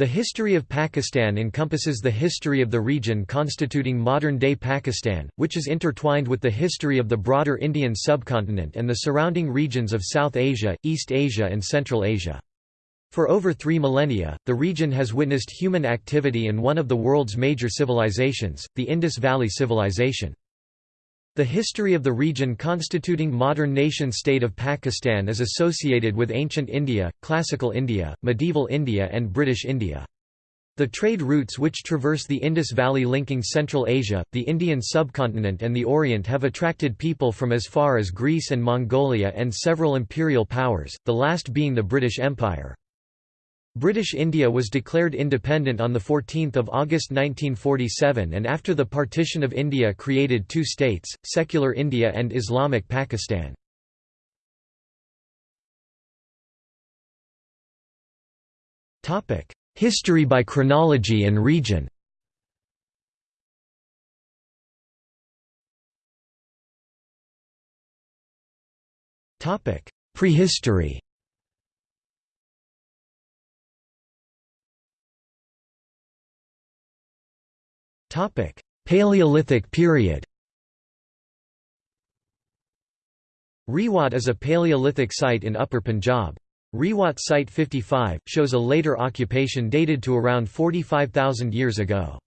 The history of Pakistan encompasses the history of the region constituting modern-day Pakistan, which is intertwined with the history of the broader Indian subcontinent and the surrounding regions of South Asia, East Asia and Central Asia. For over three millennia, the region has witnessed human activity and one of the world's major civilizations, the Indus Valley Civilization. The history of the region constituting modern nation-state of Pakistan is associated with ancient India, classical India, medieval India and British India. The trade routes which traverse the Indus Valley linking Central Asia, the Indian subcontinent and the Orient have attracted people from as far as Greece and Mongolia and several imperial powers, the last being the British Empire. British India was declared independent on 14 August 1947 and after the partition of India created two states, secular India and Islamic Pakistan. History by chronology and region. Prehistory Topic: Paleolithic period. Rewat is a Paleolithic site in Upper Punjab. Rewat Site 55 shows a later occupation dated to around 45,000 years ago.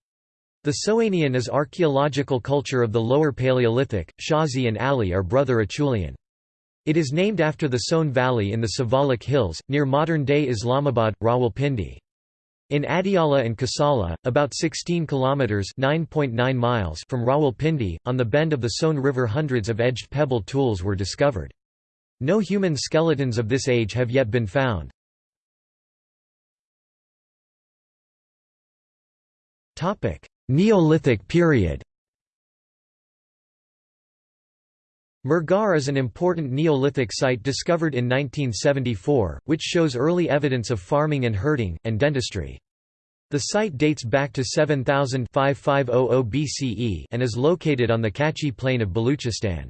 The Soanian is archaeological culture of the Lower Paleolithic. Shazi and Ali are brother Acheulean. It is named after the Soan Valley in the Siwalik Hills, near modern-day Islamabad, Rawalpindi. In Adiala and Kasala, about 16 kilometers (9.9 miles) from Rawalpindi, on the bend of the Soan River hundreds of edged pebble tools were discovered. No human skeletons of this age have yet been found. Topic: Neolithic period. Mehrgarh is an important Neolithic site discovered in 1974, which shows early evidence of farming and herding, and dentistry. The site dates back to 7000 BCE and is located on the Kachi plain of Baluchistan.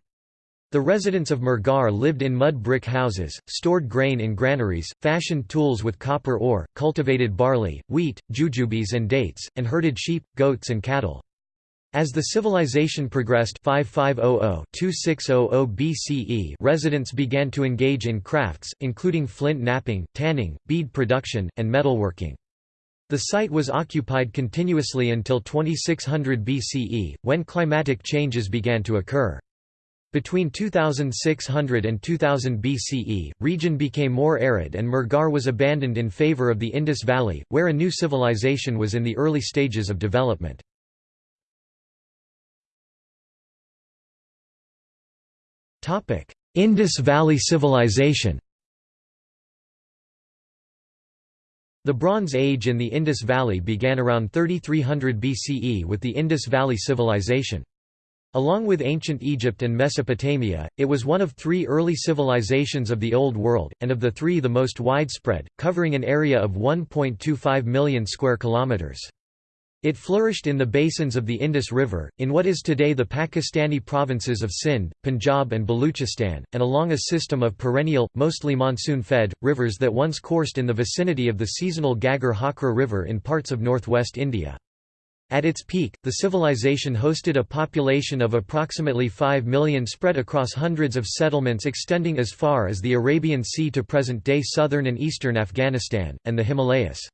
The residents of Mehrgarh lived in mud brick houses, stored grain in granaries, fashioned tools with copper ore, cultivated barley, wheat, jujubes and dates, and herded sheep, goats and cattle. As the civilization progressed 5500-2600 BCE residents began to engage in crafts, including flint knapping, tanning, bead production, and metalworking. The site was occupied continuously until 2600 BCE, when climatic changes began to occur. Between 2600 and 2000 BCE, region became more arid and Mehrgarh was abandoned in favor of the Indus Valley, where a new civilization was in the early stages of development. Indus Valley Civilization The Bronze Age in the Indus Valley began around 3300 BCE with the Indus Valley Civilization. Along with ancient Egypt and Mesopotamia, it was one of three early civilizations of the Old World, and of the three the most widespread, covering an area of 1.25 million square kilometers. It flourished in the basins of the Indus River, in what is today the Pakistani provinces of Sindh, Punjab and Baluchistan, and along a system of perennial, mostly monsoon-fed, rivers that once coursed in the vicinity of the seasonal Ghaggar Hakra River in parts of northwest India. At its peak, the civilization hosted a population of approximately 5 million spread across hundreds of settlements extending as far as the Arabian Sea to present-day southern and eastern Afghanistan, and the Himalayas.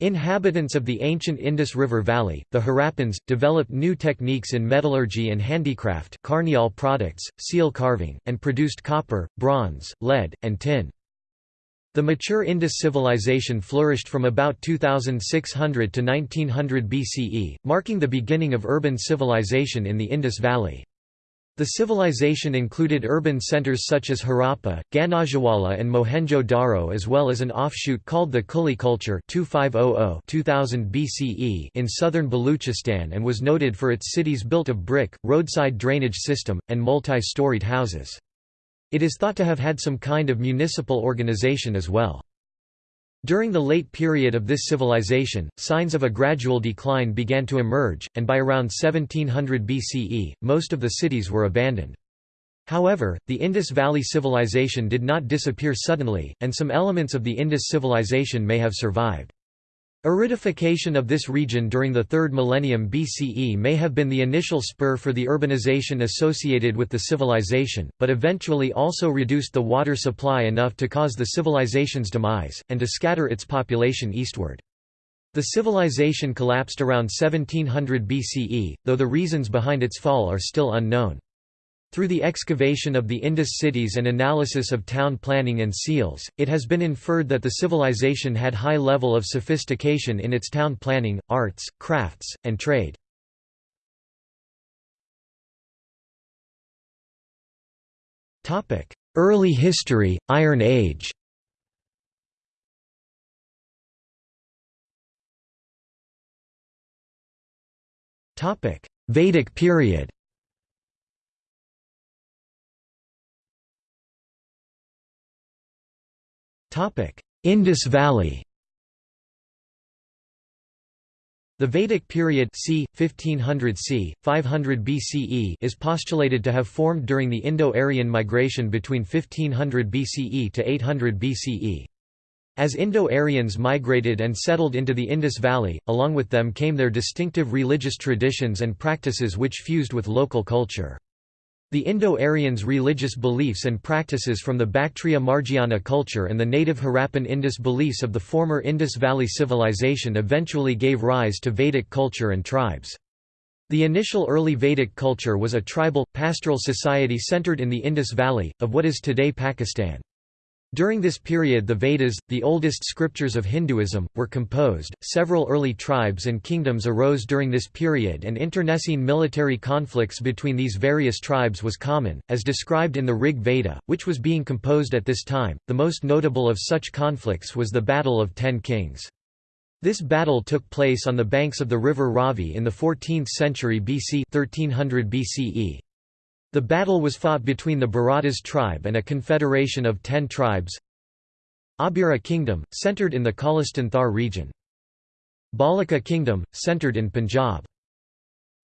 Inhabitants of the ancient Indus River Valley, the Harappans, developed new techniques in metallurgy and handicraft Carniole products, seal carving, and produced copper, bronze, lead, and tin. The mature Indus civilization flourished from about 2600 to 1900 BCE, marking the beginning of urban civilization in the Indus Valley. The civilization included urban centers such as Harappa, Ganeriwala and Mohenjo-Daro as well as an offshoot called the Kulli culture 2500-2000 BCE in southern Baluchistan and was noted for its cities built of brick, roadside drainage system, and multi-storied houses. It is thought to have had some kind of municipal organization as well. During the late period of this civilization, signs of a gradual decline began to emerge, and by around 1700 BCE, most of the cities were abandoned. However, the Indus Valley Civilization did not disappear suddenly, and some elements of the Indus civilization may have survived. Aridification of this region during the 3rd millennium BCE may have been the initial spur for the urbanization associated with the civilization, but eventually also reduced the water supply enough to cause the civilization's demise, and to scatter its population eastward. The civilization collapsed around 1700 BCE, though the reasons behind its fall are still unknown. Through the excavation of the Indus cities and analysis of town planning and seals, it has been inferred that the civilization had high level of sophistication in its town planning, arts, crafts, and trade. Early history, Iron Age Vedic period Indus Valley The Vedic period c. 1500 c. 500 BCE is postulated to have formed during the Indo-Aryan migration between 1500 BCE to 800 BCE. As Indo-Aryans migrated and settled into the Indus Valley, along with them came their distinctive religious traditions and practices which fused with local culture. The Indo-Aryans' religious beliefs and practices from the Bactria Margiana culture and the native Harappan Indus beliefs of the former Indus Valley civilization eventually gave rise to Vedic culture and tribes. The initial early Vedic culture was a tribal, pastoral society centered in the Indus Valley, of what is today Pakistan. During this period the Vedas, the oldest scriptures of Hinduism, were composed. Several early tribes and kingdoms arose during this period and internecine military conflicts between these various tribes was common, as described in the Rig Veda, which was being composed at this time. The most notable of such conflicts was the Battle of Ten Kings. This battle took place on the banks of the river Ravi in the 14th century BC 1300 BCE. The battle was fought between the Bharatas tribe and a confederation of ten tribes Abhira kingdom, centered in the Cholistan Thar region. Balika kingdom, centered in Punjab.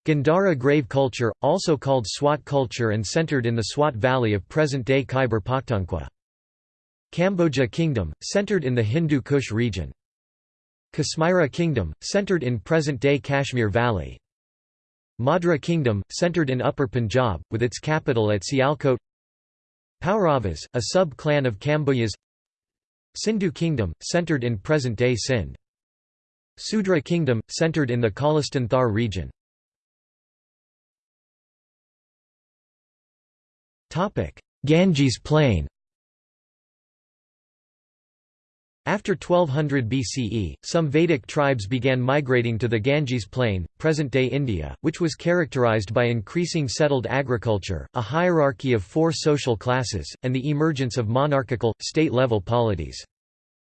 Gandhara grave culture, also called Swat culture and centered in the Swat valley of present-day Khyber Pakhtunkhwa. Kamboja kingdom, centered in the Hindu Kush region. Kasmira kingdom, centered in present-day Kashmir valley. Madra Kingdom, centered in Upper Punjab, with its capital at Sialkot. Pauravas, a sub-clan of Kambojas Sindhu Kingdom, centered in present-day Sindh. Sudra Kingdom, centered in the Cholistan Thar region Ganges Plain After 1200 BCE, some Vedic tribes began migrating to the Ganges plain, present-day India, which was characterized by increasing settled agriculture, a hierarchy of four social classes, and the emergence of monarchical, state-level polities.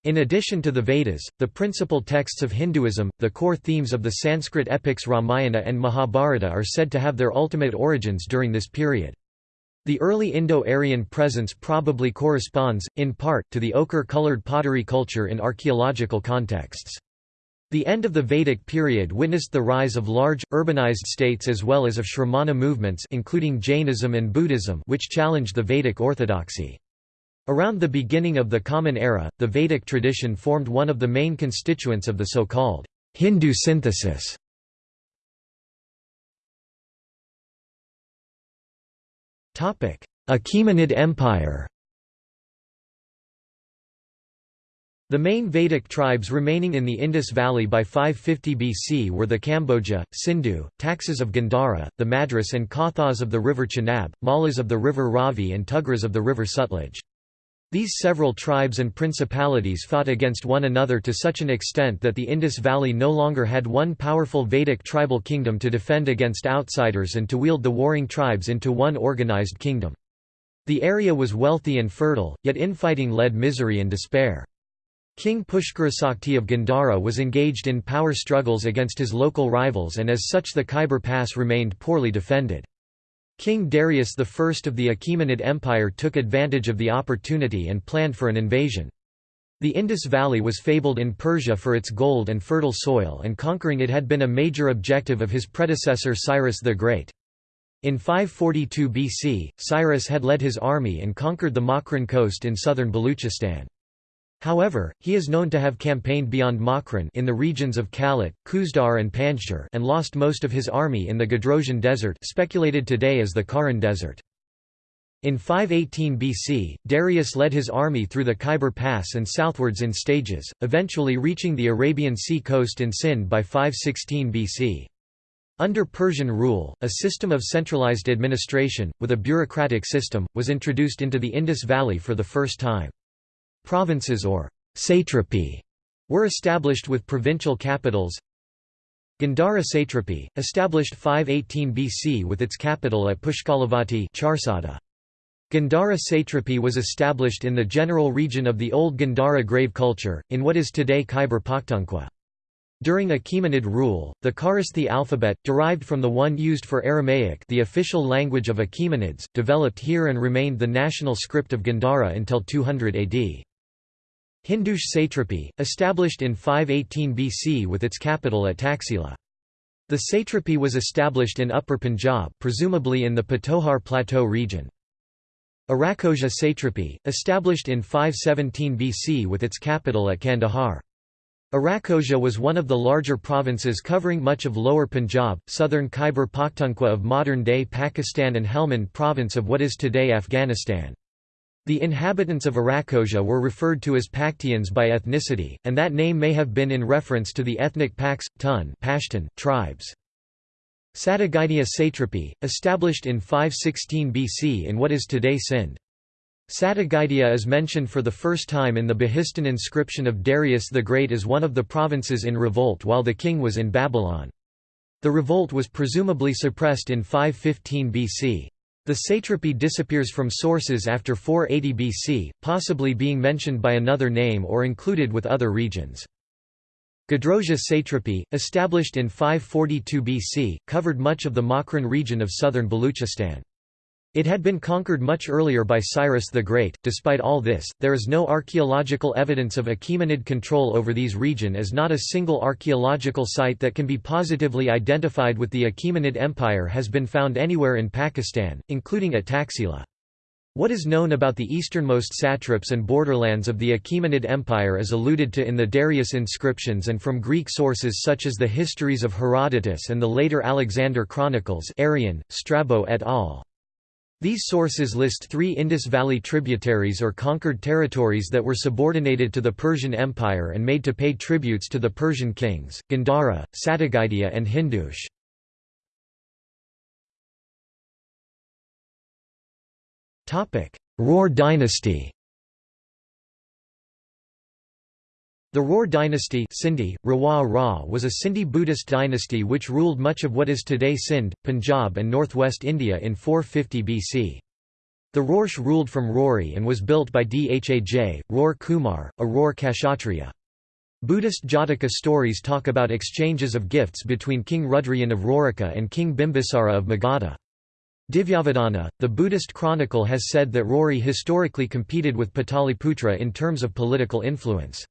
In addition to the Vedas, the principal texts of Hinduism, the core themes of the Sanskrit epics Ramayana and Mahabharata are said to have their ultimate origins during this period. The early Indo-Aryan presence probably corresponds, in part, to the ochre-colored pottery culture in archaeological contexts. The end of the Vedic period witnessed the rise of large, urbanized states as well as of Shramana movements including Jainism and Buddhism which challenged the Vedic orthodoxy. Around the beginning of the Common Era, the Vedic tradition formed one of the main constituents of the so-called Hindu synthesis. Achaemenid Empire The main Vedic tribes remaining in the Indus Valley by 550 BC were the Kamboja, Sindhu, Taxas of Gandhara, the Madras and Kathas of the river Chenab, Mallas of the river Ravi and Tugras of the river Sutlej. These several tribes and principalities fought against one another to such an extent that the Indus Valley no longer had one powerful Vedic tribal kingdom to defend against outsiders and to wield the warring tribes into one organized kingdom. The area was wealthy and fertile, yet infighting led misery and despair. King Pushkarasakti of Gandhara was engaged in power struggles against his local rivals and as such the Khyber Pass remained poorly defended. King Darius I of the Achaemenid Empire took advantage of the opportunity and planned for an invasion. The Indus Valley was fabled in Persia for its gold and fertile soil and conquering it had been a major objective of his predecessor Cyrus the Great. In 542 BC, Cyrus had led his army and conquered the Makran coast in southern Baluchistan. However, he is known to have campaigned beyond Makran in the regions of Kalat, Khuzdar and Panjshir and lost most of his army in the Gadrosian Desert speculated today as the Karan Desert. In 518 BC, Darius led his army through the Khyber Pass and southwards in stages, eventually reaching the Arabian Sea coast in Sind by 516 BC. Under Persian rule, a system of centralized administration, with a bureaucratic system, was introduced into the Indus Valley for the first time. Provinces or satrapy were established with provincial capitals. Gandhara satrapy, established 518 BC with its capital at Pushkalavati Charsadda. Gandhara satrapy was established in the general region of the old Gandhara grave culture, in what is today Khyber Pakhtunkhwa. During Achaemenid rule, the Kharosthi alphabet, derived from the one used for Aramaic the official language of Achaemenids, developed here and remained the national script of Gandhara until 200 AD. Hindush satrapy, established in 518 BC with its capital at Taxila. The satrapy was established in Upper Punjab presumably in the Patohar Plateau region. Arachosia satrapy, established in 517 BC with its capital at Kandahar. Arachosia was one of the larger provinces covering much of lower Punjab, southern Khyber Pakhtunkhwa of modern-day Pakistan and Helmand province of what is today Afghanistan. The inhabitants of Arachosia were referred to as Paktians by ethnicity, and that name may have been in reference to the ethnic Paks, Tun Pashtun, tribes. Satagaitia satrapy, established in 516 BC in what is today Sindh. Satagaitia is mentioned for the first time in the Behistun inscription of Darius the Great as one of the provinces in revolt while the king was in Babylon. The revolt was presumably suppressed in 515 BC. The satrapy disappears from sources after 480 BC, possibly being mentioned by another name or included with other regions. Gadrosia satrapy, established in 542 BC, covered much of the Makran region of southern Baluchistan. It had been conquered much earlier by Cyrus the Great. Despite all this, there is no archaeological evidence of Achaemenid control over these region as not a single archaeological site that can be positively identified with the Achaemenid Empire has been found anywhere in Pakistan, including at Taxila. What is known about the easternmost satraps and borderlands of the Achaemenid Empire is alluded to in the Darius inscriptions and from Greek sources such as the histories of Herodotus and the later Alexander Chronicles Arrian, Strabo et al. These sources list three Indus Valley tributaries or conquered territories that were subordinated to the Persian Empire and made to pay tributes to the Persian kings, Gandhara, Satagaitia and Hindush. Rohr dynasty The Rohr dynasty Sindhi, Rawa Ra was a Sindhi Buddhist dynasty which ruled much of what is today Sindh, Punjab and northwest India in 450 BC. The Rohrs ruled from Rory and was built by Dhaj, Rohr Kumar, a Rohr Kshatriya. Buddhist Jataka stories talk about exchanges of gifts between King Rudrayan of Rorika and King Bimbisara of Magadha. Divyavadana, the Buddhist chronicle has said that Rory historically competed with Pataliputra in terms of political influence.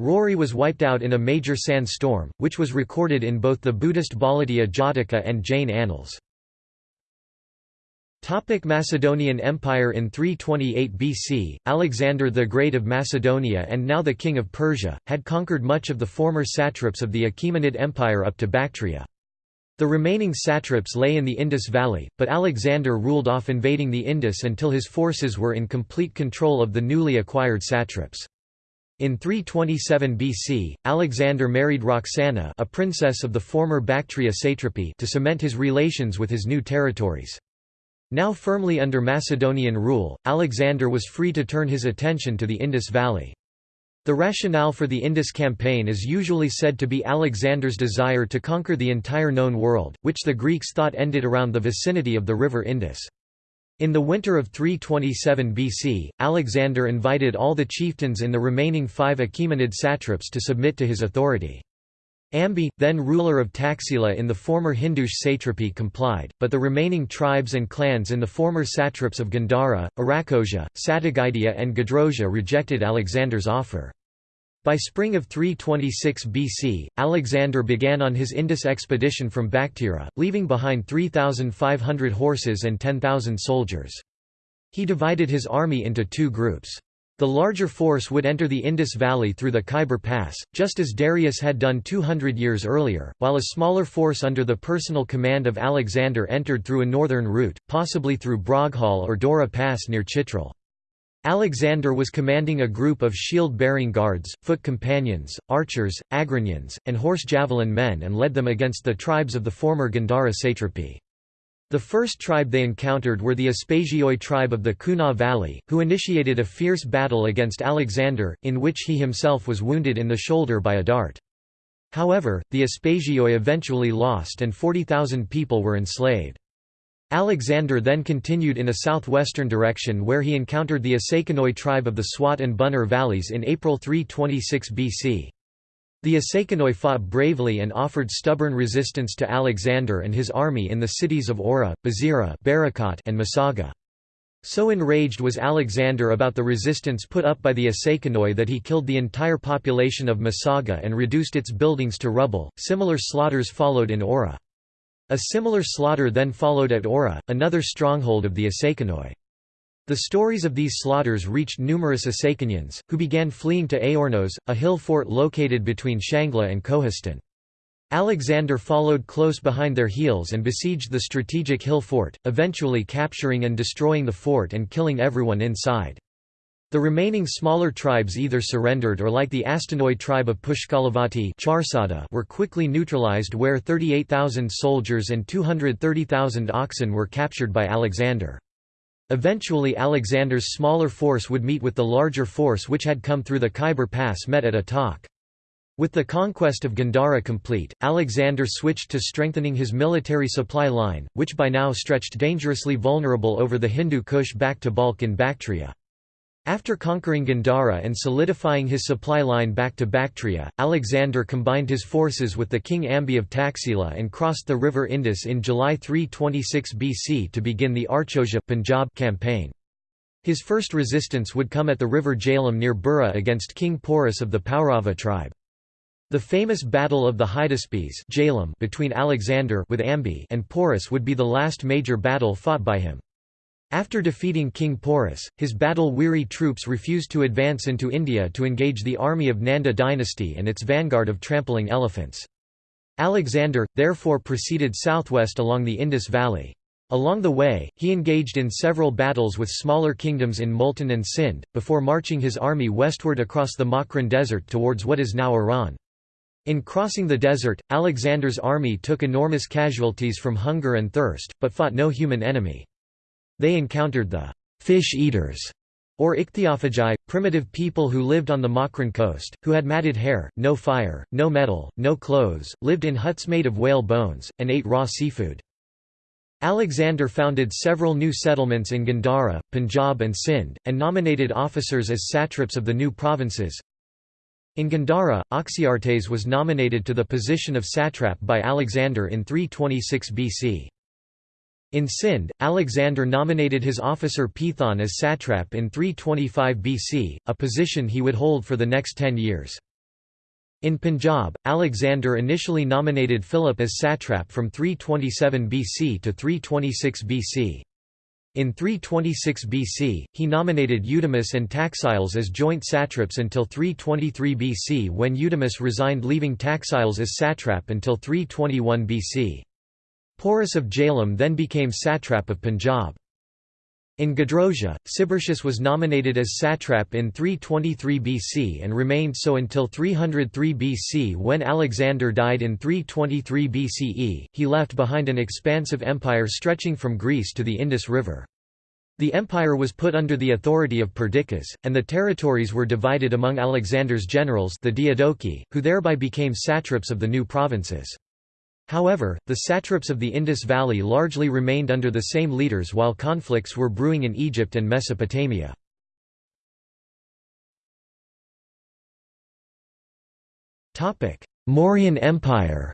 Rory was wiped out in a major sandstorm, which was recorded in both the Buddhist Bhaladaya Jataka and Jain annals. Topic Macedonian Empire In 328 BC, Alexander the Great of Macedonia and now the King of Persia, had conquered much of the former satraps of the Achaemenid Empire up to Bactria. The remaining satraps lay in the Indus Valley, but Alexander ruled off invading the Indus until his forces were in complete control of the newly acquired satraps. In 327 BC, Alexander married Roxana a princess of the former Bactria satrapy to cement his relations with his new territories. Now firmly under Macedonian rule, Alexander was free to turn his attention to the Indus Valley. The rationale for the Indus campaign is usually said to be Alexander's desire to conquer the entire known world, which the Greeks thought ended around the vicinity of the river Indus. In the winter of 327 BC, Alexander invited all the chieftains in the remaining five Achaemenid satraps to submit to his authority. Ambi, then ruler of Taxila in the former Hindush satrapy complied, but the remaining tribes and clans in the former satraps of Gandhara, Arachosia, Satagaitia and Gadrosia rejected Alexander's offer. By spring of 326 BC, Alexander began on his Indus expedition from Bactria, leaving behind 3,500 horses and 10,000 soldiers. He divided his army into two groups. The larger force would enter the Indus Valley through the Khyber Pass, just as Darius had done 200 years earlier, while a smaller force under the personal command of Alexander entered through a northern route, possibly through Broghal or Dora Pass near Chitral. Alexander was commanding a group of shield-bearing guards, foot companions, archers, Agrinians, and horse javelin men and led them against the tribes of the former Gandhara satrapy. The first tribe they encountered were the Aspasioi tribe of the Kunar Valley, who initiated a fierce battle against Alexander, in which he himself was wounded in the shoulder by a dart. However, the Aspasioi eventually lost and 40,000 people were enslaved. Alexander then continued in a southwestern direction where he encountered the Asakanoi tribe of the Swat and Buner valleys in April 326 BC. The Asakanoi fought bravely and offered stubborn resistance to Alexander and his army in the cities of Ora, Bazira and Masaga. So enraged was Alexander about the resistance put up by the Asakanoi that he killed the entire population of Masaga and reduced its buildings to rubble. Similar slaughters followed in Ora. A similar slaughter then followed at Ora, another stronghold of the Asakanoi. The stories of these slaughters reached numerous Asakanians, who began fleeing to Aornos, a hill fort located between Shangla and Kohistan. Alexander followed close behind their heels and besieged the strategic hill fort, eventually capturing and destroying the fort and killing everyone inside. The remaining smaller tribes either surrendered or like the Astanoi tribe of Pushkalavati were quickly neutralized where 38,000 soldiers and 230,000 oxen were captured by Alexander. Eventually Alexander's smaller force would meet with the larger force which had come through the Khyber Pass met at Attock. With the conquest of Gandhara complete, Alexander switched to strengthening his military supply line, which by now stretched dangerously vulnerable over the Hindu Kush back to Balkh in Bactria. After conquering Gandhara and solidifying his supply line back to Bactria, Alexander combined his forces with the king Ambi of Taxila and crossed the river Indus in July 326 BC to begin the Archosia Punjab campaign. His first resistance would come at the river Jhelum near Burra against King Porus of the Paurava tribe. The famous Battle of the Hydaspes between Alexander with Ambi and Porus would be the last major battle fought by him. After defeating King Porus, his battle-weary troops refused to advance into India to engage the army of Nanda dynasty and its vanguard of trampling elephants. Alexander, therefore proceeded southwest along the Indus Valley. Along the way, he engaged in several battles with smaller kingdoms in Multan and Sindh, before marching his army westward across the Makran Desert towards what is now Iran. In crossing the desert, Alexander's army took enormous casualties from hunger and thirst, but fought no human enemy. They encountered the fish-eaters, or ichthyophagi, primitive people who lived on the Makran coast, who had matted hair, no fire, no metal, no clothes, lived in huts made of whale bones, and ate raw seafood. Alexander founded several new settlements in Gandhara, Punjab and Sindh, and nominated officers as satraps of the new provinces. In Gandhara, Oxyartes was nominated to the position of satrap by Alexander in 326 BC. In Sindh, Alexander nominated his officer Pithon as satrap in 325 BC, a position he would hold for the next ten years. In Punjab, Alexander initially nominated Philip as satrap from 327 BC to 326 BC. In 326 BC, he nominated Eudemus and Taxiles as joint satraps until 323 BC when Eudemus resigned leaving Taxiles as satrap until 321 BC. Porus of Jhelum then became satrap of Punjab. In Gedrosia, Sibyrtius was nominated as satrap in 323 BC and remained so until 303 BC when Alexander died in 323 BCE. He left behind an expansive empire stretching from Greece to the Indus River. The empire was put under the authority of Perdiccas, and the territories were divided among Alexander's generals the Diadochi, who thereby became satraps of the new provinces. However, the satraps of the Indus Valley largely remained under the same leaders while conflicts were brewing in Egypt and Mesopotamia. Mauryan Empire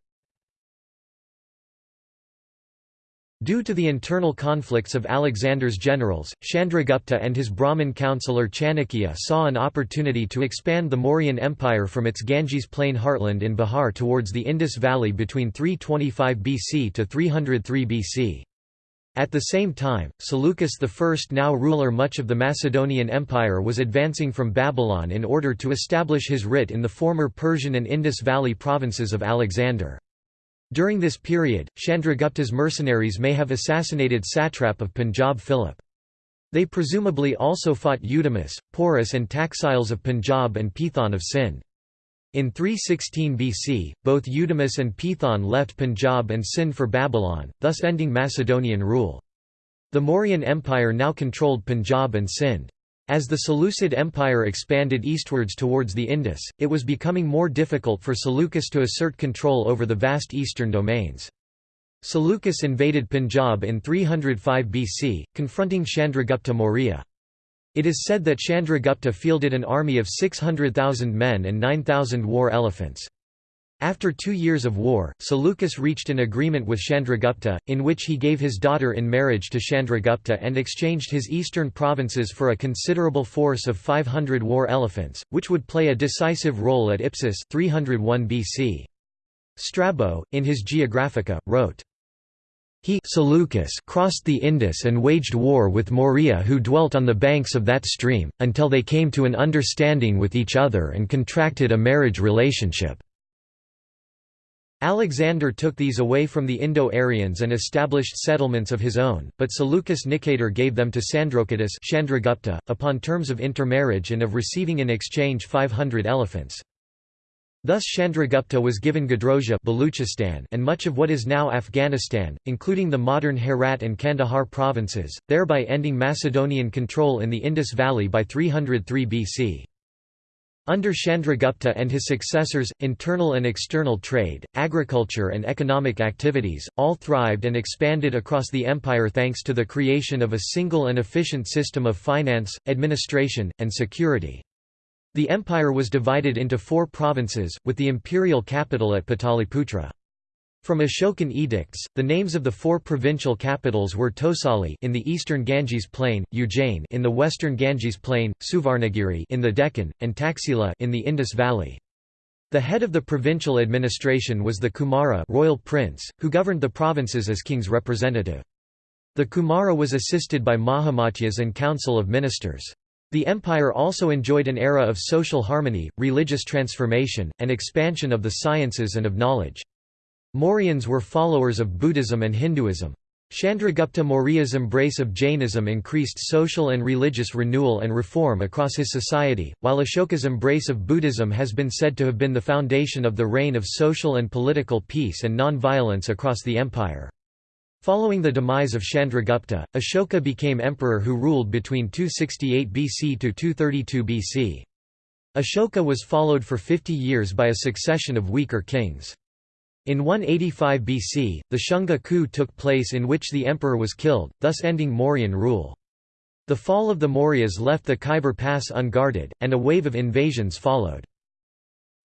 Due to the internal conflicts of Alexander's generals, Chandragupta and his Brahmin counselor Chanakya saw an opportunity to expand the Mauryan Empire from its Ganges plain heartland in Bihar towards the Indus Valley between 325 BC to 303 BC. At the same time, Seleucus I now ruler much of the Macedonian Empire was advancing from Babylon in order to establish his writ in the former Persian and Indus Valley provinces of Alexander. During this period, Chandragupta's mercenaries may have assassinated satrap of Punjab Philip. They presumably also fought Eudemus, Porus and Taxiles of Punjab and Pithon of Sind. In 316 BC, both Eudemus and Pithon left Punjab and Sind for Babylon, thus ending Macedonian rule. The Mauryan Empire now controlled Punjab and Sind. As the Seleucid Empire expanded eastwards towards the Indus, it was becoming more difficult for Seleucus to assert control over the vast eastern domains. Seleucus invaded Punjab in 305 BC, confronting Chandragupta Maurya. It is said that Chandragupta fielded an army of 600,000 men and 9,000 war elephants. After two years of war, Seleucus reached an agreement with Chandragupta, in which he gave his daughter in marriage to Chandragupta and exchanged his eastern provinces for a considerable force of 500 war elephants, which would play a decisive role at Ipsus 301 BC. Strabo, in his Geographica, wrote, he Seleucus crossed the Indus and waged war with Maurya who dwelt on the banks of that stream, until they came to an understanding with each other and contracted a marriage relationship. Alexander took these away from the Indo-Aryans and established settlements of his own, but Seleucus Nicator gave them to Sandrocottus Chandragupta, upon terms of intermarriage and of receiving in exchange 500 elephants. Thus Chandragupta was given Gadrosia Baluchistan and much of what is now Afghanistan, including the modern Herat and Kandahar provinces, thereby ending Macedonian control in the Indus Valley by 303 BC. Under Chandragupta and his successors, internal and external trade, agriculture and economic activities, all thrived and expanded across the empire thanks to the creation of a single and efficient system of finance, administration, and security. The empire was divided into four provinces, with the imperial capital at Pataliputra. From Ashokan edicts, the names of the four provincial capitals were Tosali in the eastern Ganges plain, Ujjain in the western Ganges plain, Suvarnagiri in the Deccan, and Taxila in the Indus Valley. The head of the provincial administration was the Kumara royal prince, who governed the provinces as king's representative. The Kumara was assisted by Mahamatyas and council of ministers. The empire also enjoyed an era of social harmony, religious transformation, and expansion of the sciences and of knowledge. Mauryans were followers of Buddhism and Hinduism. Chandragupta Maurya's embrace of Jainism increased social and religious renewal and reform across his society, while Ashoka's embrace of Buddhism has been said to have been the foundation of the reign of social and political peace and non-violence across the empire. Following the demise of Chandragupta, Ashoka became emperor who ruled between 268 BC to 232 BC. Ashoka was followed for 50 years by a succession of weaker kings. In 185 BC, the Shunga coup took place in which the emperor was killed, thus ending Mauryan rule. The fall of the Mauryas left the Khyber Pass unguarded, and a wave of invasions followed.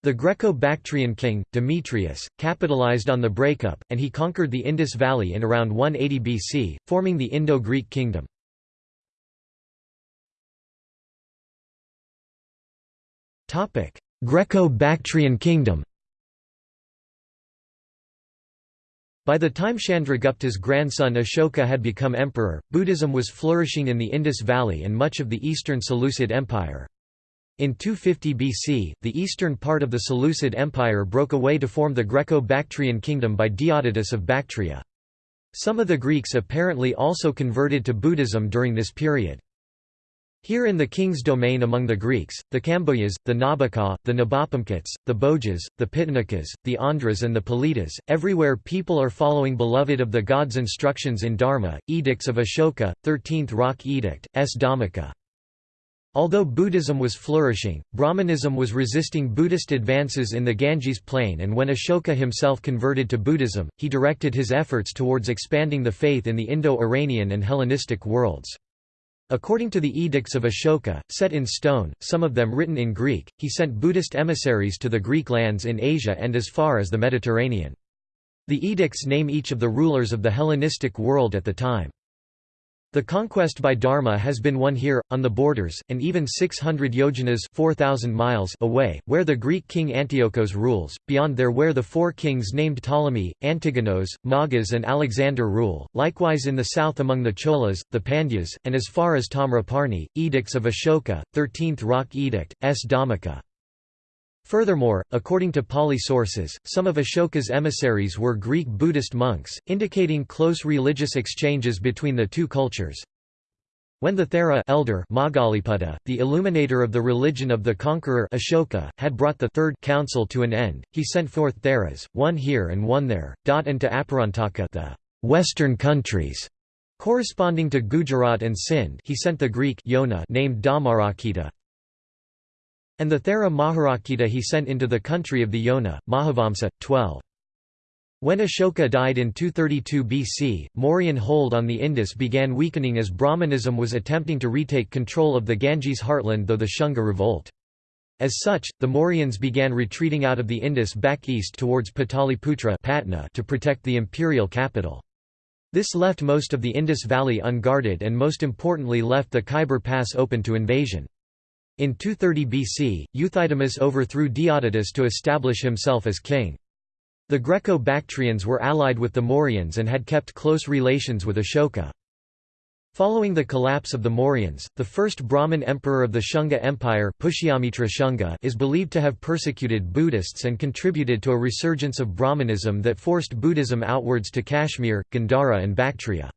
The Greco-Bactrian king, Demetrius, capitalized on the breakup, and he conquered the Indus Valley in around 180 BC, forming the Indo-Greek kingdom. Greco-Bactrian kingdom By the time Chandragupta's grandson Ashoka had become emperor, Buddhism was flourishing in the Indus Valley and much of the eastern Seleucid Empire. In 250 BC, the eastern part of the Seleucid Empire broke away to form the Greco-Bactrian kingdom by Diodotus of Bactria. Some of the Greeks apparently also converted to Buddhism during this period. Here in the king's domain among the Greeks, the Kambojas, the Nabaka, the Nabopomkats, the Bhojas, the Pitanakas, the Andhras and the Politas, everywhere people are following beloved of the gods' instructions in Dharma, edicts of Ashoka, 13th Rock Edict, S. Dhammika. Although Buddhism was flourishing, Brahmanism was resisting Buddhist advances in the Ganges plain and when Ashoka himself converted to Buddhism, he directed his efforts towards expanding the faith in the Indo-Iranian and Hellenistic worlds. According to the edicts of Ashoka, set in stone, some of them written in Greek, he sent Buddhist emissaries to the Greek lands in Asia and as far as the Mediterranean. The edicts name each of the rulers of the Hellenistic world at the time. The conquest by Dharma has been won here, on the borders, and even 600 yojanas 4,000 miles away, where the Greek king Antiochos rules, beyond there where the four kings named Ptolemy, Antigonos, Magas and Alexander rule, likewise in the south among the Cholas, the Pandyas, and as far as Tamraparni, edicts of Ashoka, 13th Rock Edict, S. Dhammika. Furthermore, according to Pali sources, some of Ashoka's emissaries were Greek Buddhist monks, indicating close religious exchanges between the two cultures. When the Thera elder Moggaliputta, the illuminator of the religion of the conqueror Ashoka, had brought the third council to an end, he sent forth Theras, one here and one there, and to Aparantaka the western countries, corresponding to Gujarat and Sindh he sent the Greek Yona named Dhammarakkhita, and the Thera Maharakkhita he sent into the country of the Yona, Mahavamsa, 12. When Ashoka died in 232 BC, Mauryan hold on the Indus began weakening as Brahmanism was attempting to retake control of the Ganges heartland though the Shunga revolt. As such, the Mauryans began retreating out of the Indus back east towards Pataliputra Patna to protect the imperial capital. This left most of the Indus Valley unguarded and most importantly left the Khyber Pass open to invasion. In 230 BC, Euthydemus overthrew Diodotus to establish himself as king. The Greco-Bactrians were allied with the Mauryans and had kept close relations with Ashoka. Following the collapse of the Mauryans, the first Brahmin emperor of the Shunga Empire Shunga is believed to have persecuted Buddhists and contributed to a resurgence of Brahmanism that forced Buddhism outwards to Kashmir, Gandhara and Bactria.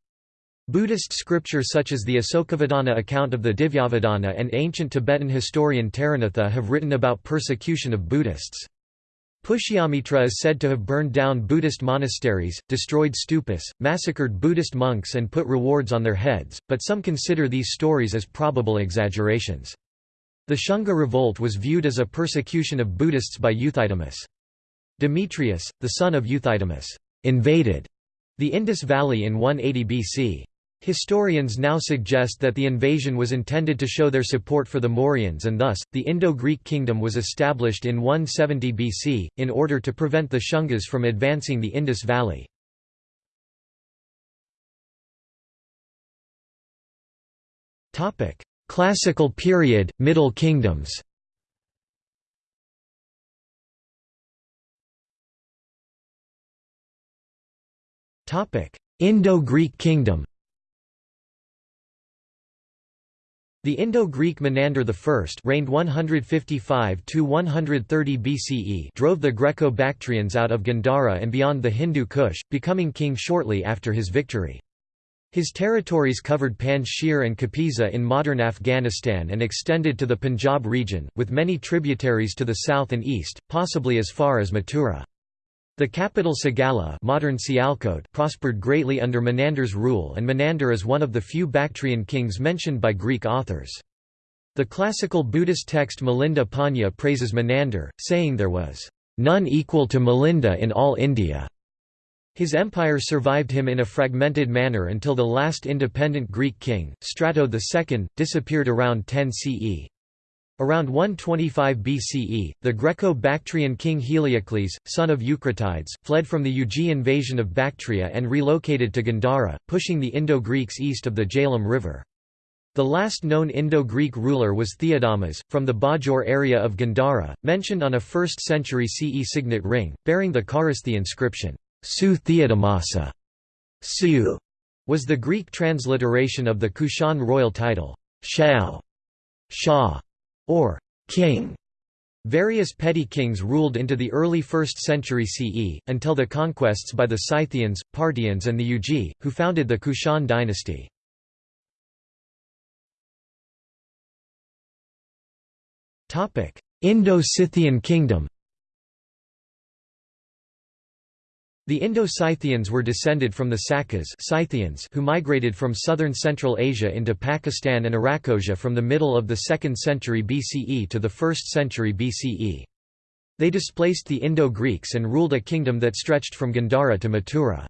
Buddhist scripture such as the Asokavadana account of the Divyavadana and ancient Tibetan historian Taranatha have written about persecution of Buddhists. Pushyamitra is said to have burned down Buddhist monasteries, destroyed stupas, massacred Buddhist monks and put rewards on their heads, but some consider these stories as probable exaggerations. The Shunga revolt was viewed as a persecution of Buddhists by Euthydemus. Demetrius, the son of Euthydemus, invaded the Indus Valley in 180 BC. Historians now suggest that the invasion was intended to show their support for the Mauryans and thus, the Indo-Greek kingdom was established in 170 BC, in order to prevent the Shungas from advancing the Indus Valley. Classical period, Middle Kingdoms Indo-Greek kingdom The Indo-Greek Menander I reigned 155–130 BCE drove the Greco-Bactrians out of Gandhara and beyond the Hindu Kush, becoming king shortly after his victory. His territories covered Panjshir and Kapisa in modern Afghanistan and extended to the Punjab region, with many tributaries to the south and east, possibly as far as Mathura. The capital Sagala modern prospered greatly under Menander's rule and Menander is one of the few Bactrian kings mentioned by Greek authors. The classical Buddhist text Milinda Panha praises Menander, saying there was, "...none equal to Milinda in all India." His empire survived him in a fragmented manner until the last independent Greek king, Strato II, disappeared around 10 CE. Around 125 BCE, the Greco-Bactrian king Heliocles, son of Eucratides, fled from the Yuezhi invasion of Bactria and relocated to Gandhara, pushing the Indo-Greeks east of the Jhelum River. The last known Indo-Greek ruler was Theodamas, from the Bajaur area of Gandhara, mentioned on a 1st century CE signet ring, bearing the Kharosthi inscription, Su Theodamasa. Su was the Greek transliteration of the Kushan royal title, Shao. Shah or king. Various petty kings ruled into the early 1st century CE, until the conquests by the Scythians, Parthians and the Yuezhi, who founded the Kushan dynasty. Indo-Scythian kingdom The Indo-Scythians were descended from the Sakas Scythians who migrated from southern Central Asia into Pakistan and Arachosia from the middle of the 2nd century BCE to the 1st century BCE. They displaced the Indo-Greeks and ruled a kingdom that stretched from Gandhara to Mathura.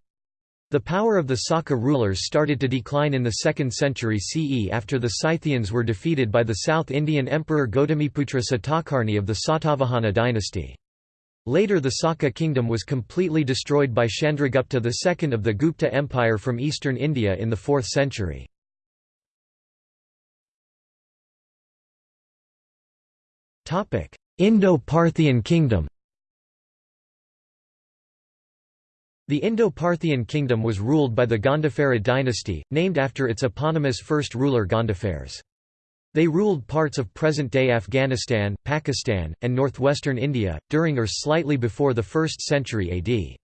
The power of the Saka rulers started to decline in the 2nd century CE after the Scythians were defeated by the South Indian Emperor Gautamiputra Satakarni of the Satavahana dynasty. Later the Saka kingdom was completely destroyed by Chandragupta II of the Gupta Empire from eastern India in the 4th century. Indo-Parthian kingdom The Indo-Parthian kingdom was ruled by the Gondopharid dynasty, named after its eponymous first ruler Gondophares. They ruled parts of present-day Afghanistan, Pakistan, and northwestern India, during or slightly before the 1st century AD.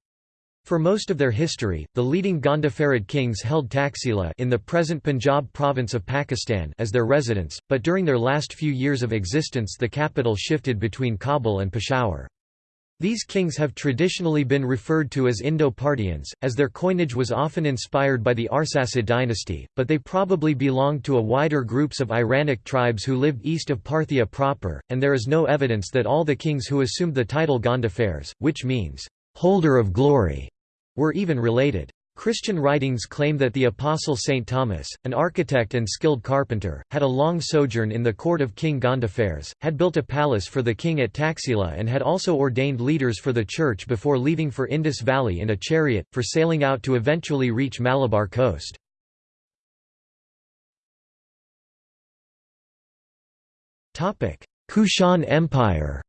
For most of their history, the leading Gondopharid kings held Taxila in the present Punjab province of Pakistan as their residence, but during their last few years of existence the capital shifted between Kabul and Peshawar. These kings have traditionally been referred to as Indo-Parthians, as their coinage was often inspired by the Arsacid dynasty, but they probably belonged to a wider groups of Iranic tribes who lived east of Parthia proper, and there is no evidence that all the kings who assumed the title Gondophares, which means, "...holder of glory", were even related. Christian writings claim that the apostle St. Thomas, an architect and skilled carpenter, had a long sojourn in the court of King Gondophares, had built a palace for the king at Taxila and had also ordained leaders for the church before leaving for Indus Valley in a chariot, for sailing out to eventually reach Malabar coast. Kushan Empire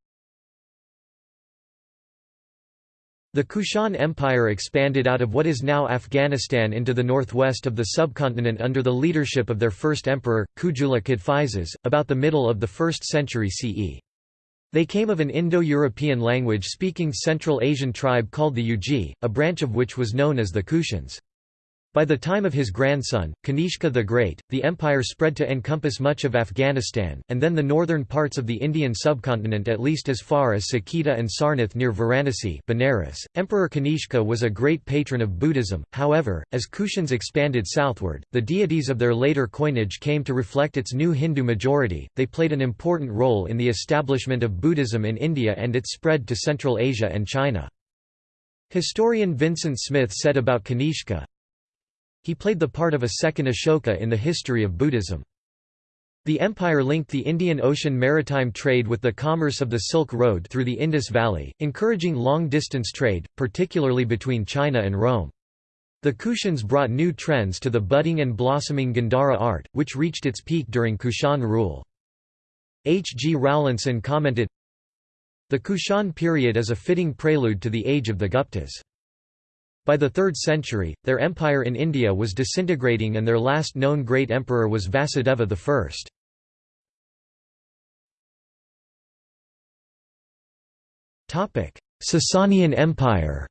The Kushan Empire expanded out of what is now Afghanistan into the northwest of the subcontinent under the leadership of their first emperor, Kujula Kadphises, about the middle of the 1st century CE. They came of an Indo-European language-speaking Central Asian tribe called the Yuezhi, a branch of which was known as the Kushans. By the time of his grandson, Kanishka the Great, the empire spread to encompass much of Afghanistan, and then the northern parts of the Indian subcontinent at least as far as Saketa and Sarnath near Varanasi Benares. .Emperor Kanishka was a great patron of Buddhism, however, as Kushans expanded southward, the deities of their later coinage came to reflect its new Hindu majority, they played an important role in the establishment of Buddhism in India and its spread to Central Asia and China. Historian Vincent Smith said about Kanishka, he played the part of a second Ashoka in the history of Buddhism. The empire linked the Indian Ocean maritime trade with the commerce of the Silk Road through the Indus Valley, encouraging long-distance trade, particularly between China and Rome. The Kushans brought new trends to the budding and blossoming Gandhara art, which reached its peak during Kushan rule. H. G. Rawlinson commented, The Kushan period is a fitting prelude to the age of the Guptas. By the 3rd century, their empire in India was disintegrating and their last known great emperor was Vasudeva I. Sasanian Empire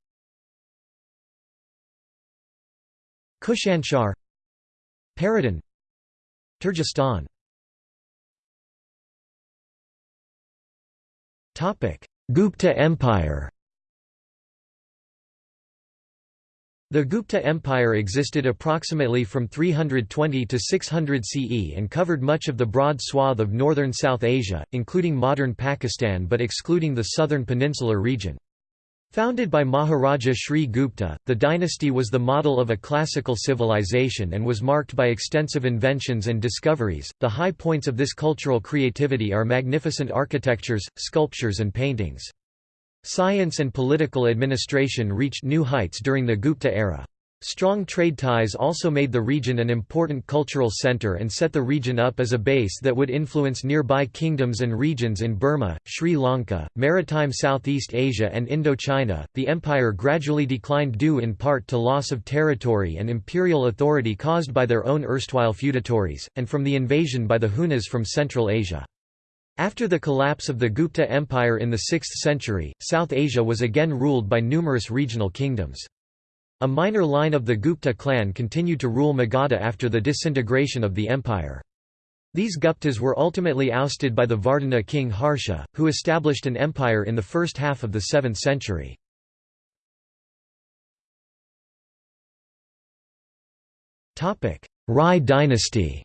Kushanshahr Paradan Turgestan Gupta Empire The Gupta Empire existed approximately from 320 to 600 CE and covered much of the broad swath of northern South Asia, including modern Pakistan but excluding the southern peninsular region. Founded by Maharaja Sri Gupta, the dynasty was the model of a classical civilization and was marked by extensive inventions and discoveries. The high points of this cultural creativity are magnificent architectures, sculptures, and paintings. Science and political administration reached new heights during the Gupta era. Strong trade ties also made the region an important cultural center and set the region up as a base that would influence nearby kingdoms and regions in Burma, Sri Lanka, maritime Southeast Asia, and Indochina. The empire gradually declined due in part to loss of territory and imperial authority caused by their own erstwhile feudatories, and from the invasion by the Hunas from Central Asia. After the collapse of the Gupta Empire in the 6th century, South Asia was again ruled by numerous regional kingdoms. A minor line of the Gupta clan continued to rule Magadha after the disintegration of the empire. These Guptas were ultimately ousted by the Vardhana king Harsha, who established an empire in the first half of the 7th century. Rai dynasty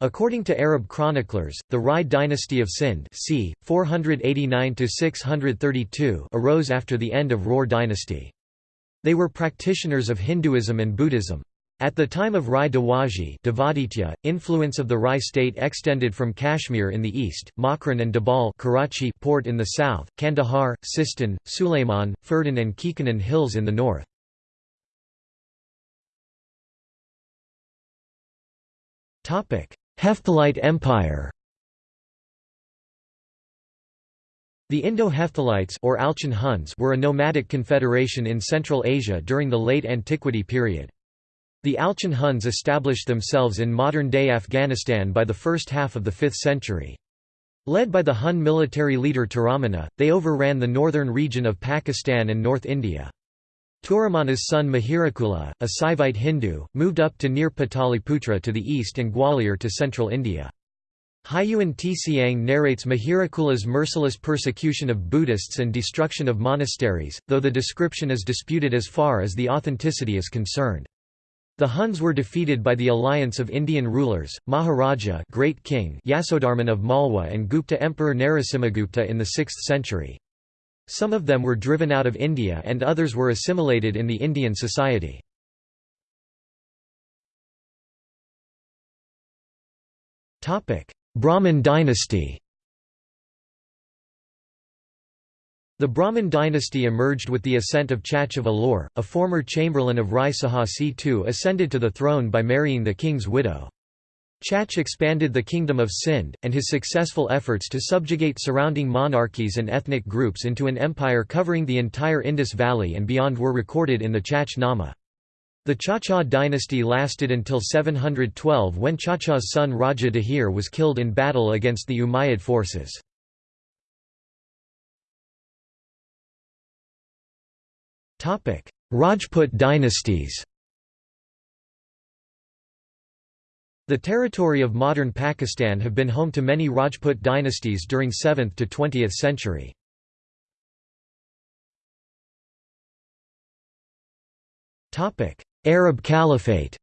According to Arab chroniclers, the Rai dynasty of Sind c. 489 arose after the end of Rohr dynasty. They were practitioners of Hinduism and Buddhism. At the time of Rai Dawaji, influence of the Rai state extended from Kashmir in the east, Makran and Debal Karachi port in the south, Kandahar, Sistan, Sulayman, Ferdan and Kekanan hills in the north. Hephthalite Empire The Indo-Hephthalites or Alchon Huns were a nomadic confederation in Central Asia during the late antiquity period. The Alchon Huns established themselves in modern-day Afghanistan by the first half of the 5th century. Led by the Hun military leader Toramana, they overran the northern region of Pakistan and North India. Toramana's son Mihirakula, a Saivite Hindu, moved up to near Pataliputra to the east and Gwalior to central India. Hiuen Tsiang narrates Mihirakula's merciless persecution of Buddhists and destruction of monasteries, though the description is disputed as far as the authenticity is concerned. The Huns were defeated by the alliance of Indian rulers, Maharaja Great King Yasodharman of Malwa and Gupta Emperor Narasimhagupta in the 6th century. Some of them were driven out of India and others were assimilated in the Indian society. Brahmin dynasty The Brahmin dynasty emerged with the ascent of Chach of Alor, a former chamberlain of Rai Sahasi II ascended to the throne by marrying the king's widow. Chach expanded the kingdom of Sind, and his successful efforts to subjugate surrounding monarchies and ethnic groups into an empire covering the entire Indus Valley and beyond were recorded in the Chach Nama. The Chacha dynasty lasted until 712 when Chacha's son Raja Dahir was killed in battle against the Umayyad forces. Rajput dynasties The territory of modern Pakistan have been home to many Rajput dynasties during 7th to 20th century. Arab Caliphate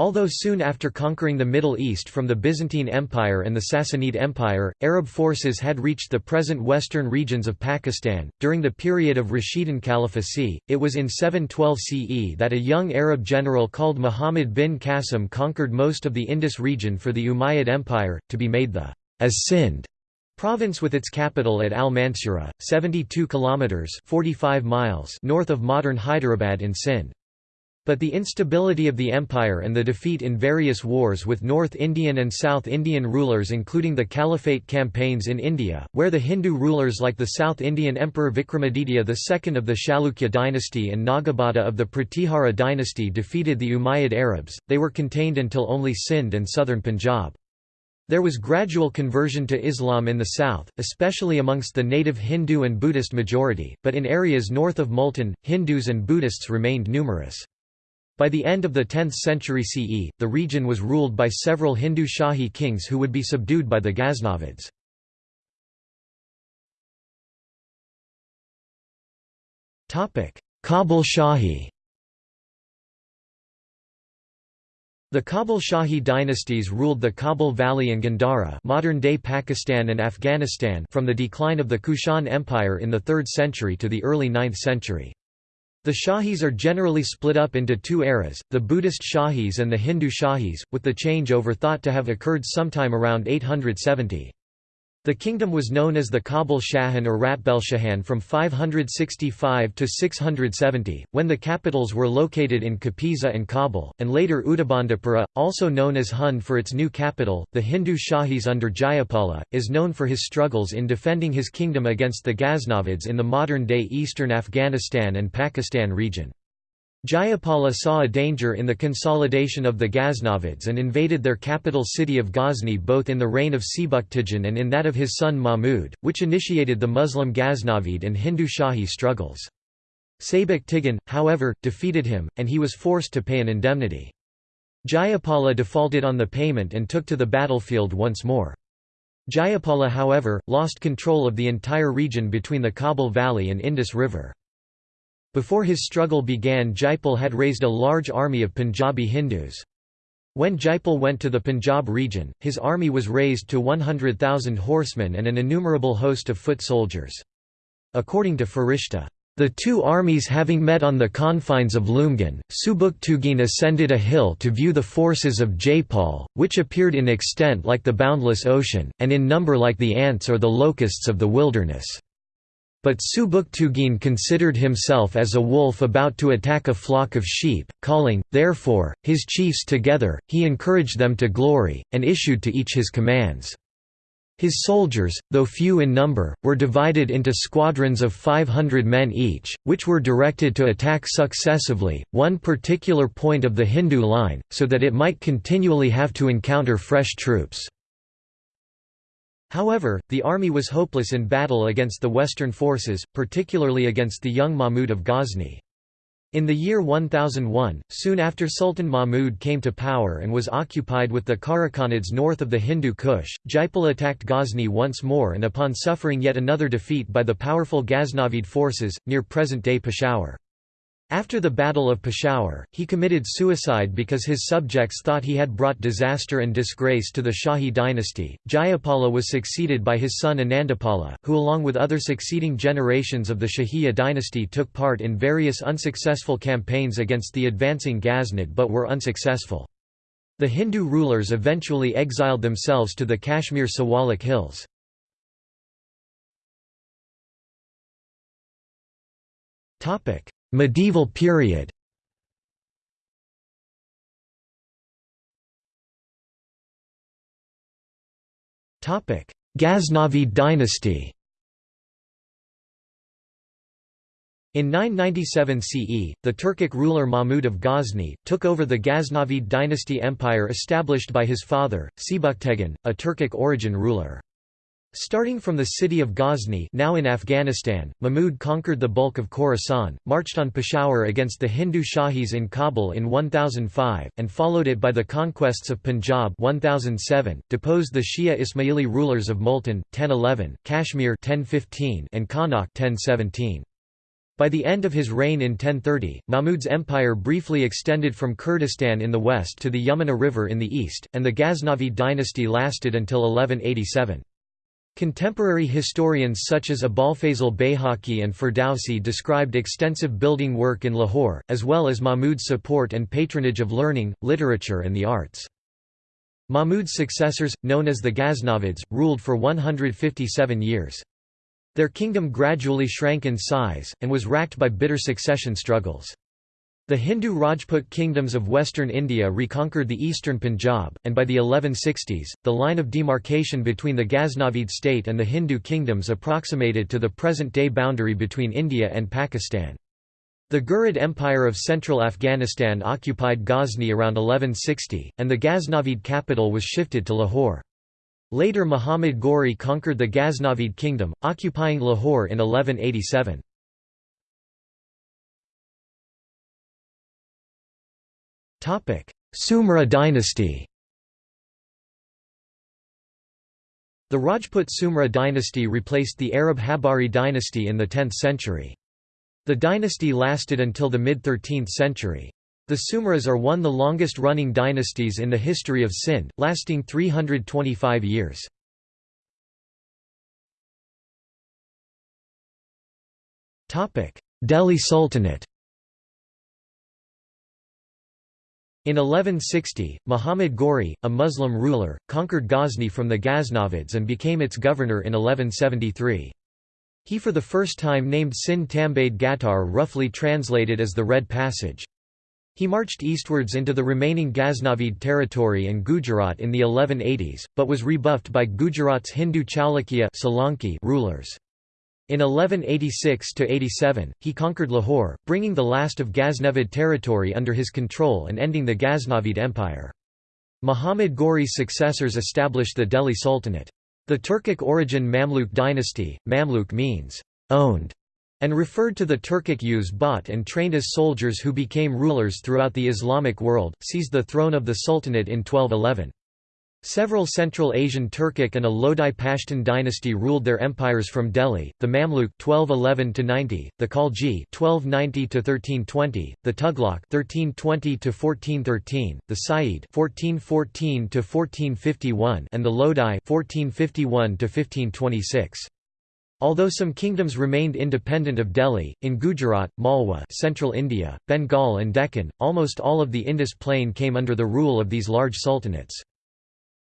Although soon after conquering the Middle East from the Byzantine Empire and the Sassanid Empire, Arab forces had reached the present western regions of Pakistan. During the period of Rashidun Caliphacy, it was in 712 CE that a young Arab general called Muhammad bin Qasim conquered most of the Indus region for the Umayyad Empire, to be made the as Sind province with its capital at Al-Mansura, 72 kilometers (45 miles) north of modern Hyderabad in Sindh. But the instability of the empire and the defeat in various wars with North Indian and South Indian rulers including the Caliphate campaigns in India, where the Hindu rulers like the South Indian Emperor Vikramaditya II of the Chalukya dynasty and Nagabhata of the Pratihara dynasty defeated the Umayyad Arabs, they were contained until only Sindh and southern Punjab. There was gradual conversion to Islam in the south, especially amongst the native Hindu and Buddhist majority, but in areas north of Multan, Hindus and Buddhists remained numerous. By the end of the 10th century CE, the region was ruled by several Hindu Shahi kings who would be subdued by the Ghaznavids. Kabul Shahi The Kabul Shahi dynasties ruled the Kabul Valley and Gandhara modern-day Pakistan and Afghanistan from the decline of the Kushan Empire in the 3rd century to the early 9th century. The Shahis are generally split up into two eras, the Buddhist Shahis and the Hindu Shahis, with the changeover thought to have occurred sometime around 870. The kingdom was known as the Kabul Shahan or Ratbelshahan from 565 to 670, when the capitals were located in Kapisa and Kabul, and later Udabandapura, also known as Hun for its new capital. The Hindu Shahis under Jayapala, is known for his struggles in defending his kingdom against the Ghaznavids in the modern-day eastern Afghanistan and Pakistan region. Jayapala saw a danger in the consolidation of the Ghaznavids and invaded their capital city of Ghazni both in the reign of Sebuktigin and in that of his son Mahmud, which initiated the Muslim Ghaznavid and Hindu Shahi struggles. Sebuktigin, however, defeated him, and he was forced to pay an indemnity. Jayapala defaulted on the payment and took to the battlefield once more. Jayapala however, lost control of the entire region between the Kabul Valley and Indus River. Before his struggle began Jaipal had raised a large army of Punjabi Hindus. When Jaipal went to the Punjab region, his army was raised to 100,000 horsemen and an innumerable host of foot soldiers. According to Farishta, the two armies having met on the confines of Lumgan, Subuktugin ascended a hill to view the forces of Jaipal, which appeared in extent like the boundless ocean, and in number like the ants or the locusts of the wilderness. But Subuktuggin considered himself as a wolf about to attack a flock of sheep, calling, therefore, his chiefs together, he encouraged them to glory, and issued to each his commands. His soldiers, though few in number, were divided into squadrons of 500 men each, which were directed to attack successively, one particular point of the Hindu line, so that it might continually have to encounter fresh troops. However, the army was hopeless in battle against the Western forces, particularly against the young Mahmud of Ghazni. In the year 1001, soon after Sultan Mahmud came to power and was occupied with the Karakhanids north of the Hindu Kush, Jaipal attacked Ghazni once more and upon suffering yet another defeat by the powerful Ghaznavid forces, near present-day Peshawar. After the Battle of Peshawar, he committed suicide because his subjects thought he had brought disaster and disgrace to the Shahi dynasty. Jayapala was succeeded by his son Anandapala, who along with other succeeding generations of the Shahiya dynasty took part in various unsuccessful campaigns against the advancing Ghaznid but were unsuccessful. The Hindu rulers eventually exiled themselves to the Kashmir Siwalik hills. Topic: Medieval period Ghaznavid dynasty In 997 CE, the Turkic ruler Mahmud of Ghazni, took over the Ghaznavid dynasty empire established by his father, Sebuktegin, a Turkic origin ruler. Starting from the city of Ghazni now in Afghanistan, Mahmud conquered the bulk of Khorasan, marched on Peshawar against the Hindu Shahis in Kabul in 1005, and followed it by the conquests of Punjab 1007, deposed the Shia Ismaili rulers of Multan, 1011, Kashmir 1015, and Kannauj 1017. By the end of his reign in 1030, Mahmud's empire briefly extended from Kurdistan in the west to the Yamuna River in the east, and the Ghaznavid dynasty lasted until 1187. Contemporary historians such as Abolfazl Bayhaqi and Ferdowsi described extensive building work in Lahore, as well as Mahmud's support and patronage of learning, literature and the arts. Mahmud's successors, known as the Ghaznavids, ruled for 157 years. Their kingdom gradually shrank in size, and was racked by bitter succession struggles. The Hindu Rajput kingdoms of western India reconquered the eastern Punjab, and by the 1160s, the line of demarcation between the Ghaznavid state and the Hindu kingdoms approximated to the present-day boundary between India and Pakistan. The Ghurid Empire of central Afghanistan occupied Ghazni around 1160, and the Ghaznavid capital was shifted to Lahore. Later Muhammad Ghori conquered the Ghaznavid kingdom, occupying Lahore in 1187. Sumra dynasty The Rajput Sumra dynasty replaced the Arab Habari dynasty in the 10th century. The dynasty lasted until the mid-13th century. The Sumras are one of the longest-running dynasties in the history of Sind, lasting 325 years. Delhi Sultanate In 1160, Muhammad Ghori, a Muslim ruler, conquered Ghazni from the Ghaznavids and became its governor in 1173. He for the first time named Sind Tambade Gatar roughly translated as the Red Passage. He marched eastwards into the remaining Ghaznavid territory and Gujarat in the 1180s, but was rebuffed by Gujarat's Hindu Chalukya rulers. In 1186–87, he conquered Lahore, bringing the last of Ghaznavid territory under his control and ending the Ghaznavid Empire. Muhammad Ghori's successors established the Delhi Sultanate. The Turkic origin Mamluk dynasty, Mamluk means, owned, and referred to the Turkic youths bought and trained as soldiers who became rulers throughout the Islamic world, seized the throne of the Sultanate in 1211. Several Central Asian Turkic and a Lodi Pashtun dynasty ruled their empires from Delhi, the Mamluk 1211–90, the Khalji 1290–1320, the Tughlaq 1320–1413, the Sayyid 1414–1451 and the Lodi 1451–1526. Although some kingdoms remained independent of Delhi, in Gujarat, Malwa central India, Bengal and Deccan, almost all of the Indus plain came under the rule of these large sultanates.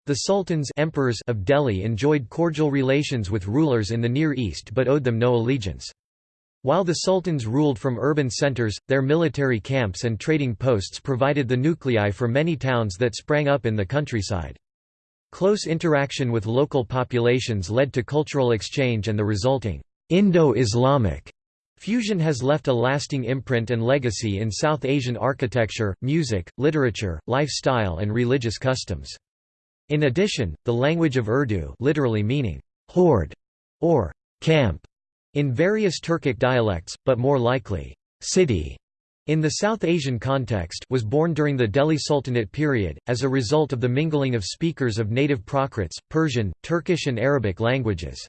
The sultans emperors of Delhi enjoyed cordial relations with rulers in the Near East but owed them no allegiance. While the sultans ruled from urban centers, their military camps and trading posts provided the nuclei for many towns that sprang up in the countryside. Close interaction with local populations led to cultural exchange and the resulting Indo-Islamic fusion has left a lasting imprint and legacy in South Asian architecture, music, literature, lifestyle and religious customs. In addition, the language of Urdu literally meaning horde or camp in various Turkic dialects, but more likely, city, in the South Asian context was born during the Delhi Sultanate period, as a result of the mingling of speakers of native Prakrits, Persian, Turkish and Arabic languages.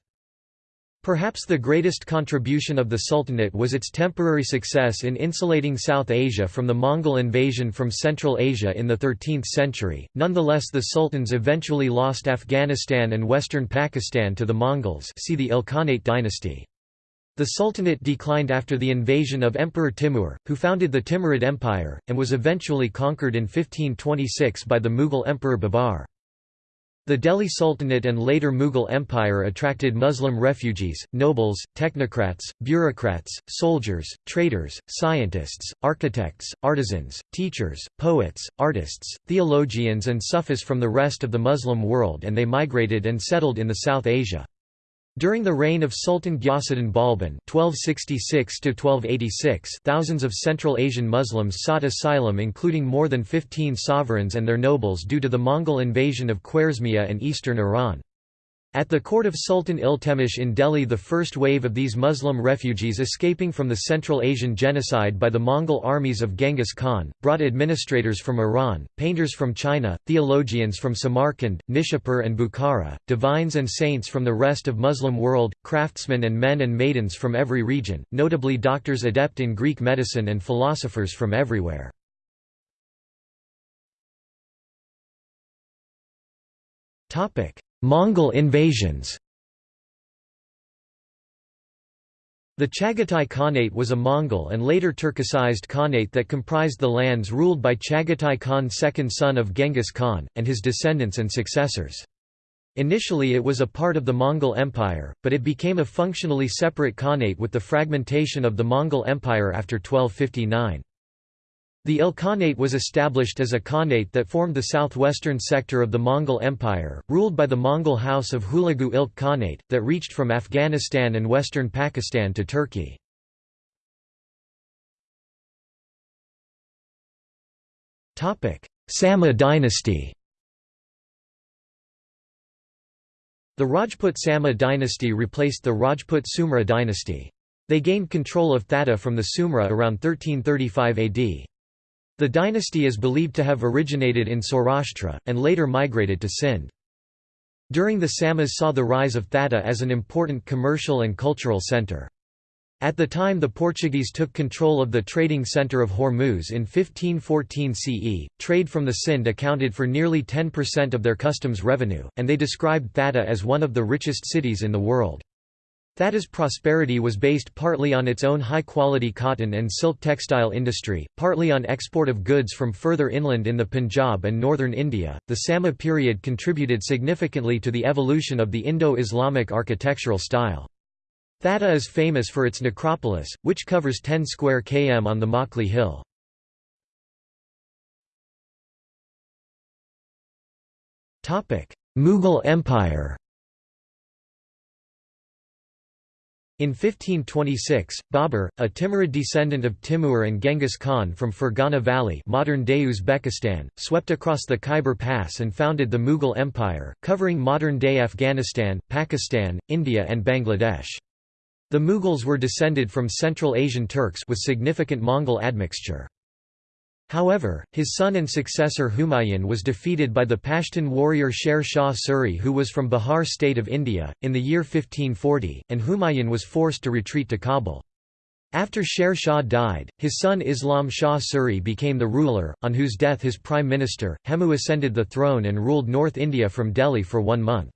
Perhaps the greatest contribution of the Sultanate was its temporary success in insulating South Asia from the Mongol invasion from Central Asia in the 13th century. Nonetheless, the sultans eventually lost Afghanistan and western Pakistan to the Mongols. See the Ilkhanate dynasty. The Sultanate declined after the invasion of Emperor Timur, who founded the Timurid Empire, and was eventually conquered in 1526 by the Mughal Emperor Babar. The Delhi Sultanate and later Mughal Empire attracted Muslim refugees, nobles, technocrats, bureaucrats, soldiers, traders, scientists, architects, artisans, teachers, poets, artists, theologians and Sufis from the rest of the Muslim world and they migrated and settled in the South Asia. During the reign of Sultan Ghiasuddin Balban (1266–1286), thousands of Central Asian Muslims sought asylum, including more than 15 sovereigns and their nobles, due to the Mongol invasion of Khwarezmia and eastern Iran. At the court of Sultan Iltemish in Delhi the first wave of these Muslim refugees escaping from the Central Asian genocide by the Mongol armies of Genghis Khan, brought administrators from Iran, painters from China, theologians from Samarkand, Nishapur and Bukhara, divines and saints from the rest of Muslim world, craftsmen and men and maidens from every region, notably doctors adept in Greek medicine and philosophers from everywhere. Topic Mongol invasions The Chagatai Khanate was a Mongol and later Turkicized Khanate that comprised the lands ruled by Chagatai Khan second son of Genghis Khan, and his descendants and successors. Initially it was a part of the Mongol Empire, but it became a functionally separate Khanate with the fragmentation of the Mongol Empire after 1259. The Ilkhanate was established as a khanate that formed the southwestern sector of the Mongol Empire, ruled by the Mongol house of Hulagu Ilk Khanate, that reached from Afghanistan and western Pakistan to Turkey. Sama dynasty The Rajput Sama dynasty replaced the Rajput Sumra dynasty. They gained control of Thatta from the Sumra around 1335 AD. The dynasty is believed to have originated in Saurashtra, and later migrated to Sindh. During the Samas saw the rise of Thatta as an important commercial and cultural centre. At the time the Portuguese took control of the trading centre of Hormuz in 1514 CE, trade from the Sindh accounted for nearly 10% of their customs revenue, and they described Thatta as one of the richest cities in the world. Thatta's prosperity was based partly on its own high-quality cotton and silk textile industry, partly on export of goods from further inland in the Punjab and northern India. The Sama period contributed significantly to the evolution of the Indo-Islamic architectural style. Thatta is famous for its necropolis, which covers 10 square km on the Makli Hill. Mughal Empire In 1526, Babur, a Timurid descendant of Timur and Genghis Khan from Fergana Valley modern-day Uzbekistan, swept across the Khyber Pass and founded the Mughal Empire, covering modern-day Afghanistan, Pakistan, India and Bangladesh. The Mughals were descended from Central Asian Turks with significant Mongol admixture. However, his son and successor Humayun was defeated by the Pashtun warrior Sher Shah Suri who was from Bihar state of India, in the year 1540, and Humayun was forced to retreat to Kabul. After Sher Shah died, his son Islam Shah Suri became the ruler, on whose death his prime minister, Hemu ascended the throne and ruled North India from Delhi for one month.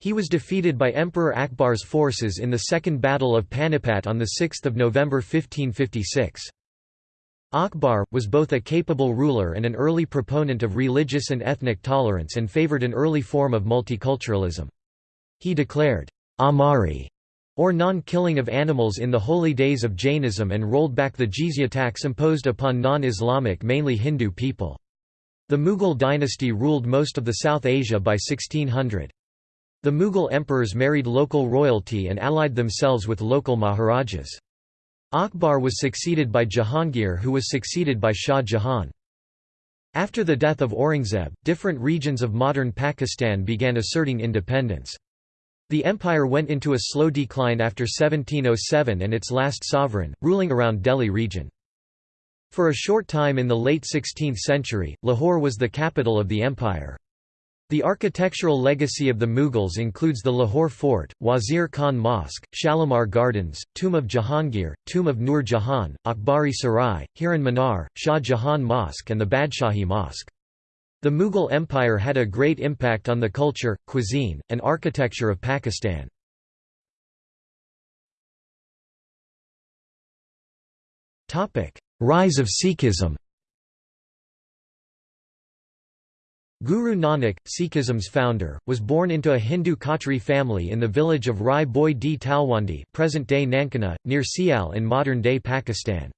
He was defeated by Emperor Akbar's forces in the Second Battle of Panipat on 6 November 1556. Akbar, was both a capable ruler and an early proponent of religious and ethnic tolerance and favored an early form of multiculturalism. He declared, Amari, or non-killing of animals in the holy days of Jainism and rolled back the jizya tax imposed upon non-Islamic mainly Hindu people. The Mughal dynasty ruled most of the South Asia by 1600. The Mughal emperors married local royalty and allied themselves with local maharajas. Akbar was succeeded by Jahangir who was succeeded by Shah Jahan. After the death of Aurangzeb, different regions of modern Pakistan began asserting independence. The empire went into a slow decline after 1707 and its last sovereign, ruling around Delhi region. For a short time in the late 16th century, Lahore was the capital of the empire. The architectural legacy of the Mughals includes the Lahore Fort, Wazir Khan Mosque, Shalimar Gardens, Tomb of Jahangir, Tomb of Nur Jahan, Akbari Sarai, Hiran Minar, Shah Jahan Mosque and the Badshahi Mosque. The Mughal Empire had a great impact on the culture, cuisine, and architecture of Pakistan. Rise of Sikhism Guru Nanak, Sikhism's founder, was born into a Hindu Khatri family in the village of Rai Boi di Talwandi present-day Nankana, near Sial in modern-day Pakistan.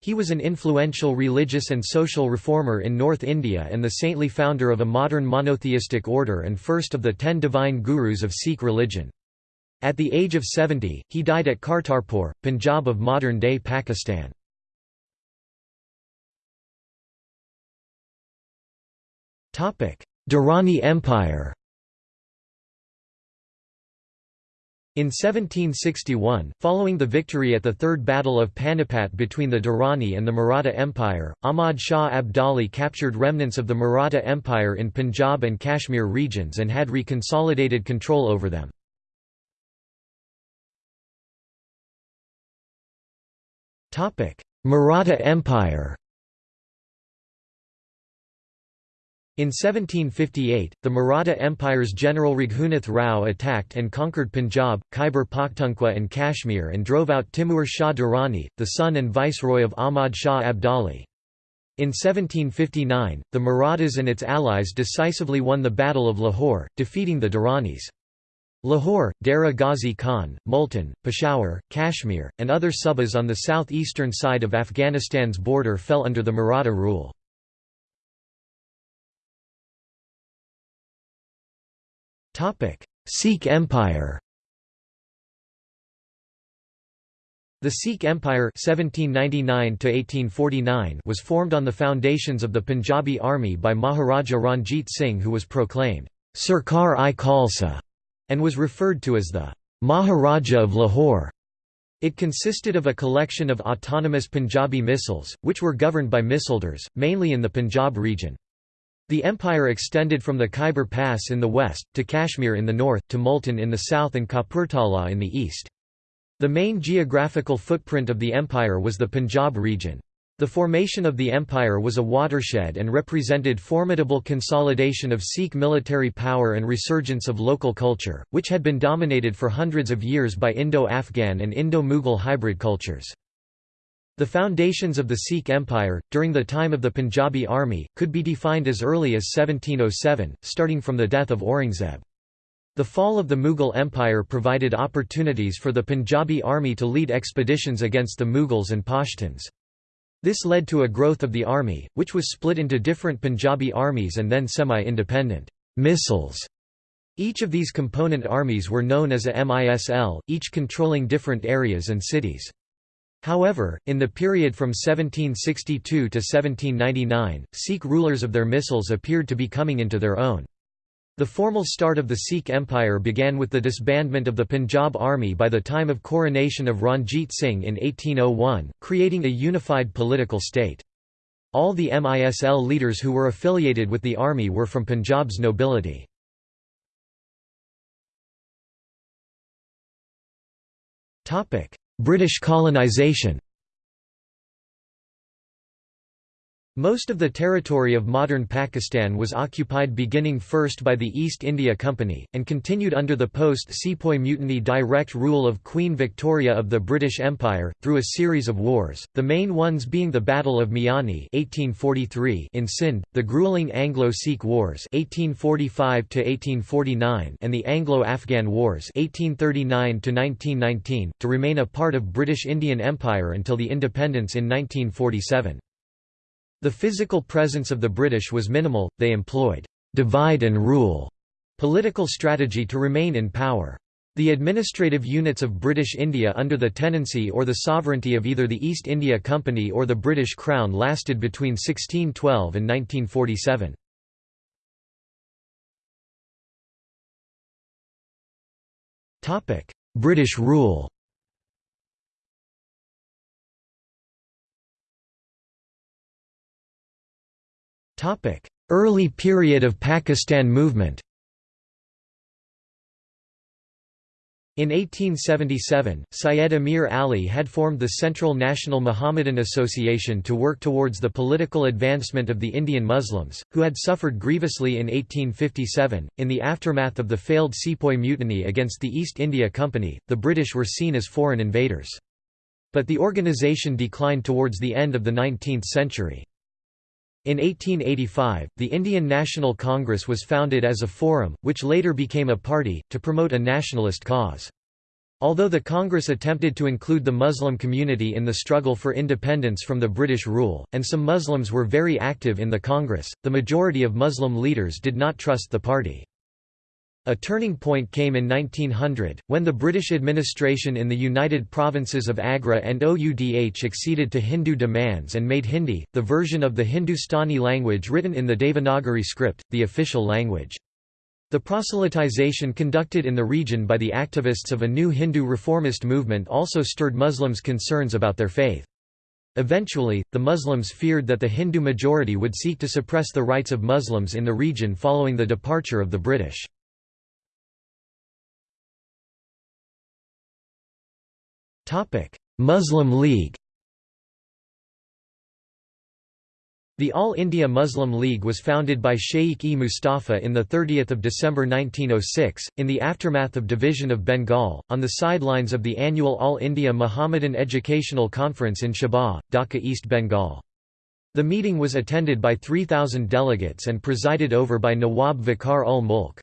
He was an influential religious and social reformer in North India and the saintly founder of a modern monotheistic order and first of the ten divine gurus of Sikh religion. At the age of 70, he died at Kartarpur, Punjab of modern-day Pakistan. Durrani Empire In 1761, following the victory at the Third Battle of Panipat between the Durrani and the Maratha Empire, Ahmad Shah Abdali captured remnants of the Maratha Empire in Punjab and Kashmir regions and had reconsolidated control over them. Maratha Empire In 1758, the Maratha Empire's General Raghunath Rao attacked and conquered Punjab, Khyber Pakhtunkhwa and Kashmir and drove out Timur Shah Durrani, the son and viceroy of Ahmad Shah Abdali. In 1759, the Marathas and its allies decisively won the Battle of Lahore, defeating the Durranis. Lahore, Dera Ghazi Khan, Multan, Peshawar, Kashmir, and other subas on the south-eastern side of Afghanistan's border fell under the Maratha rule. Sikh Empire The Sikh Empire (1799–1849) was formed on the foundations of the Punjabi army by Maharaja Ranjit Singh who was proclaimed, Sarkar-i Khalsa, and was referred to as the Maharaja of Lahore. It consisted of a collection of autonomous Punjabi misls, which were governed by misldars, mainly in the Punjab region. The empire extended from the Khyber Pass in the west, to Kashmir in the north, to Multan in the south and Kapurthala in the east. The main geographical footprint of the empire was the Punjab region. The formation of the empire was a watershed and represented formidable consolidation of Sikh military power and resurgence of local culture, which had been dominated for hundreds of years by Indo-Afghan and Indo-Mughal hybrid cultures. The foundations of the Sikh Empire, during the time of the Punjabi army, could be defined as early as 1707, starting from the death of Aurangzeb. The fall of the Mughal Empire provided opportunities for the Punjabi army to lead expeditions against the Mughals and Pashtuns. This led to a growth of the army, which was split into different Punjabi armies and then semi-independent misls. Each of these component armies were known as a MISL, each controlling different areas and cities. However, in the period from 1762 to 1799, Sikh rulers of their misls appeared to be coming into their own. The formal start of the Sikh Empire began with the disbandment of the Punjab army by the time of coronation of Ranjit Singh in 1801, creating a unified political state. All the MISL leaders who were affiliated with the army were from Punjab's nobility. British colonisation Most of the territory of modern Pakistan was occupied beginning first by the East India Company, and continued under the post-Sepoy Mutiny direct rule of Queen Victoria of the British Empire, through a series of wars, the main ones being the Battle of Miani 1843 in Sindh, the grueling Anglo-Sikh Wars 1845 and the Anglo-Afghan Wars 1839 to remain a part of British Indian Empire until the independence in 1947. The physical presence of the British was minimal, they employed «divide and rule» political strategy to remain in power. The administrative units of British India under the tenancy or the sovereignty of either the East India Company or the British Crown lasted between 1612 and 1947. British rule Early period of Pakistan movement In 1877, Syed Amir Ali had formed the Central National Muhammadan Association to work towards the political advancement of the Indian Muslims, who had suffered grievously in 1857. In the aftermath of the failed Sepoy Mutiny against the East India Company, the British were seen as foreign invaders. But the organisation declined towards the end of the 19th century. In 1885, the Indian National Congress was founded as a forum, which later became a party, to promote a nationalist cause. Although the Congress attempted to include the Muslim community in the struggle for independence from the British rule, and some Muslims were very active in the Congress, the majority of Muslim leaders did not trust the party. A turning point came in 1900, when the British administration in the United Provinces of Agra and Oudh acceded to Hindu demands and made Hindi, the version of the Hindustani language written in the Devanagari script, the official language. The proselytization conducted in the region by the activists of a new Hindu reformist movement also stirred Muslims' concerns about their faith. Eventually, the Muslims feared that the Hindu majority would seek to suppress the rights of Muslims in the region following the departure of the British. Muslim League The All India Muslim League was founded by Shaikh-e Mustafa in 30 December 1906, in the aftermath of division of Bengal, on the sidelines of the annual All India Muhammadan Educational Conference in Shahbagh, Dhaka East Bengal. The meeting was attended by 3,000 delegates and presided over by Nawab Vakar ul Mulk.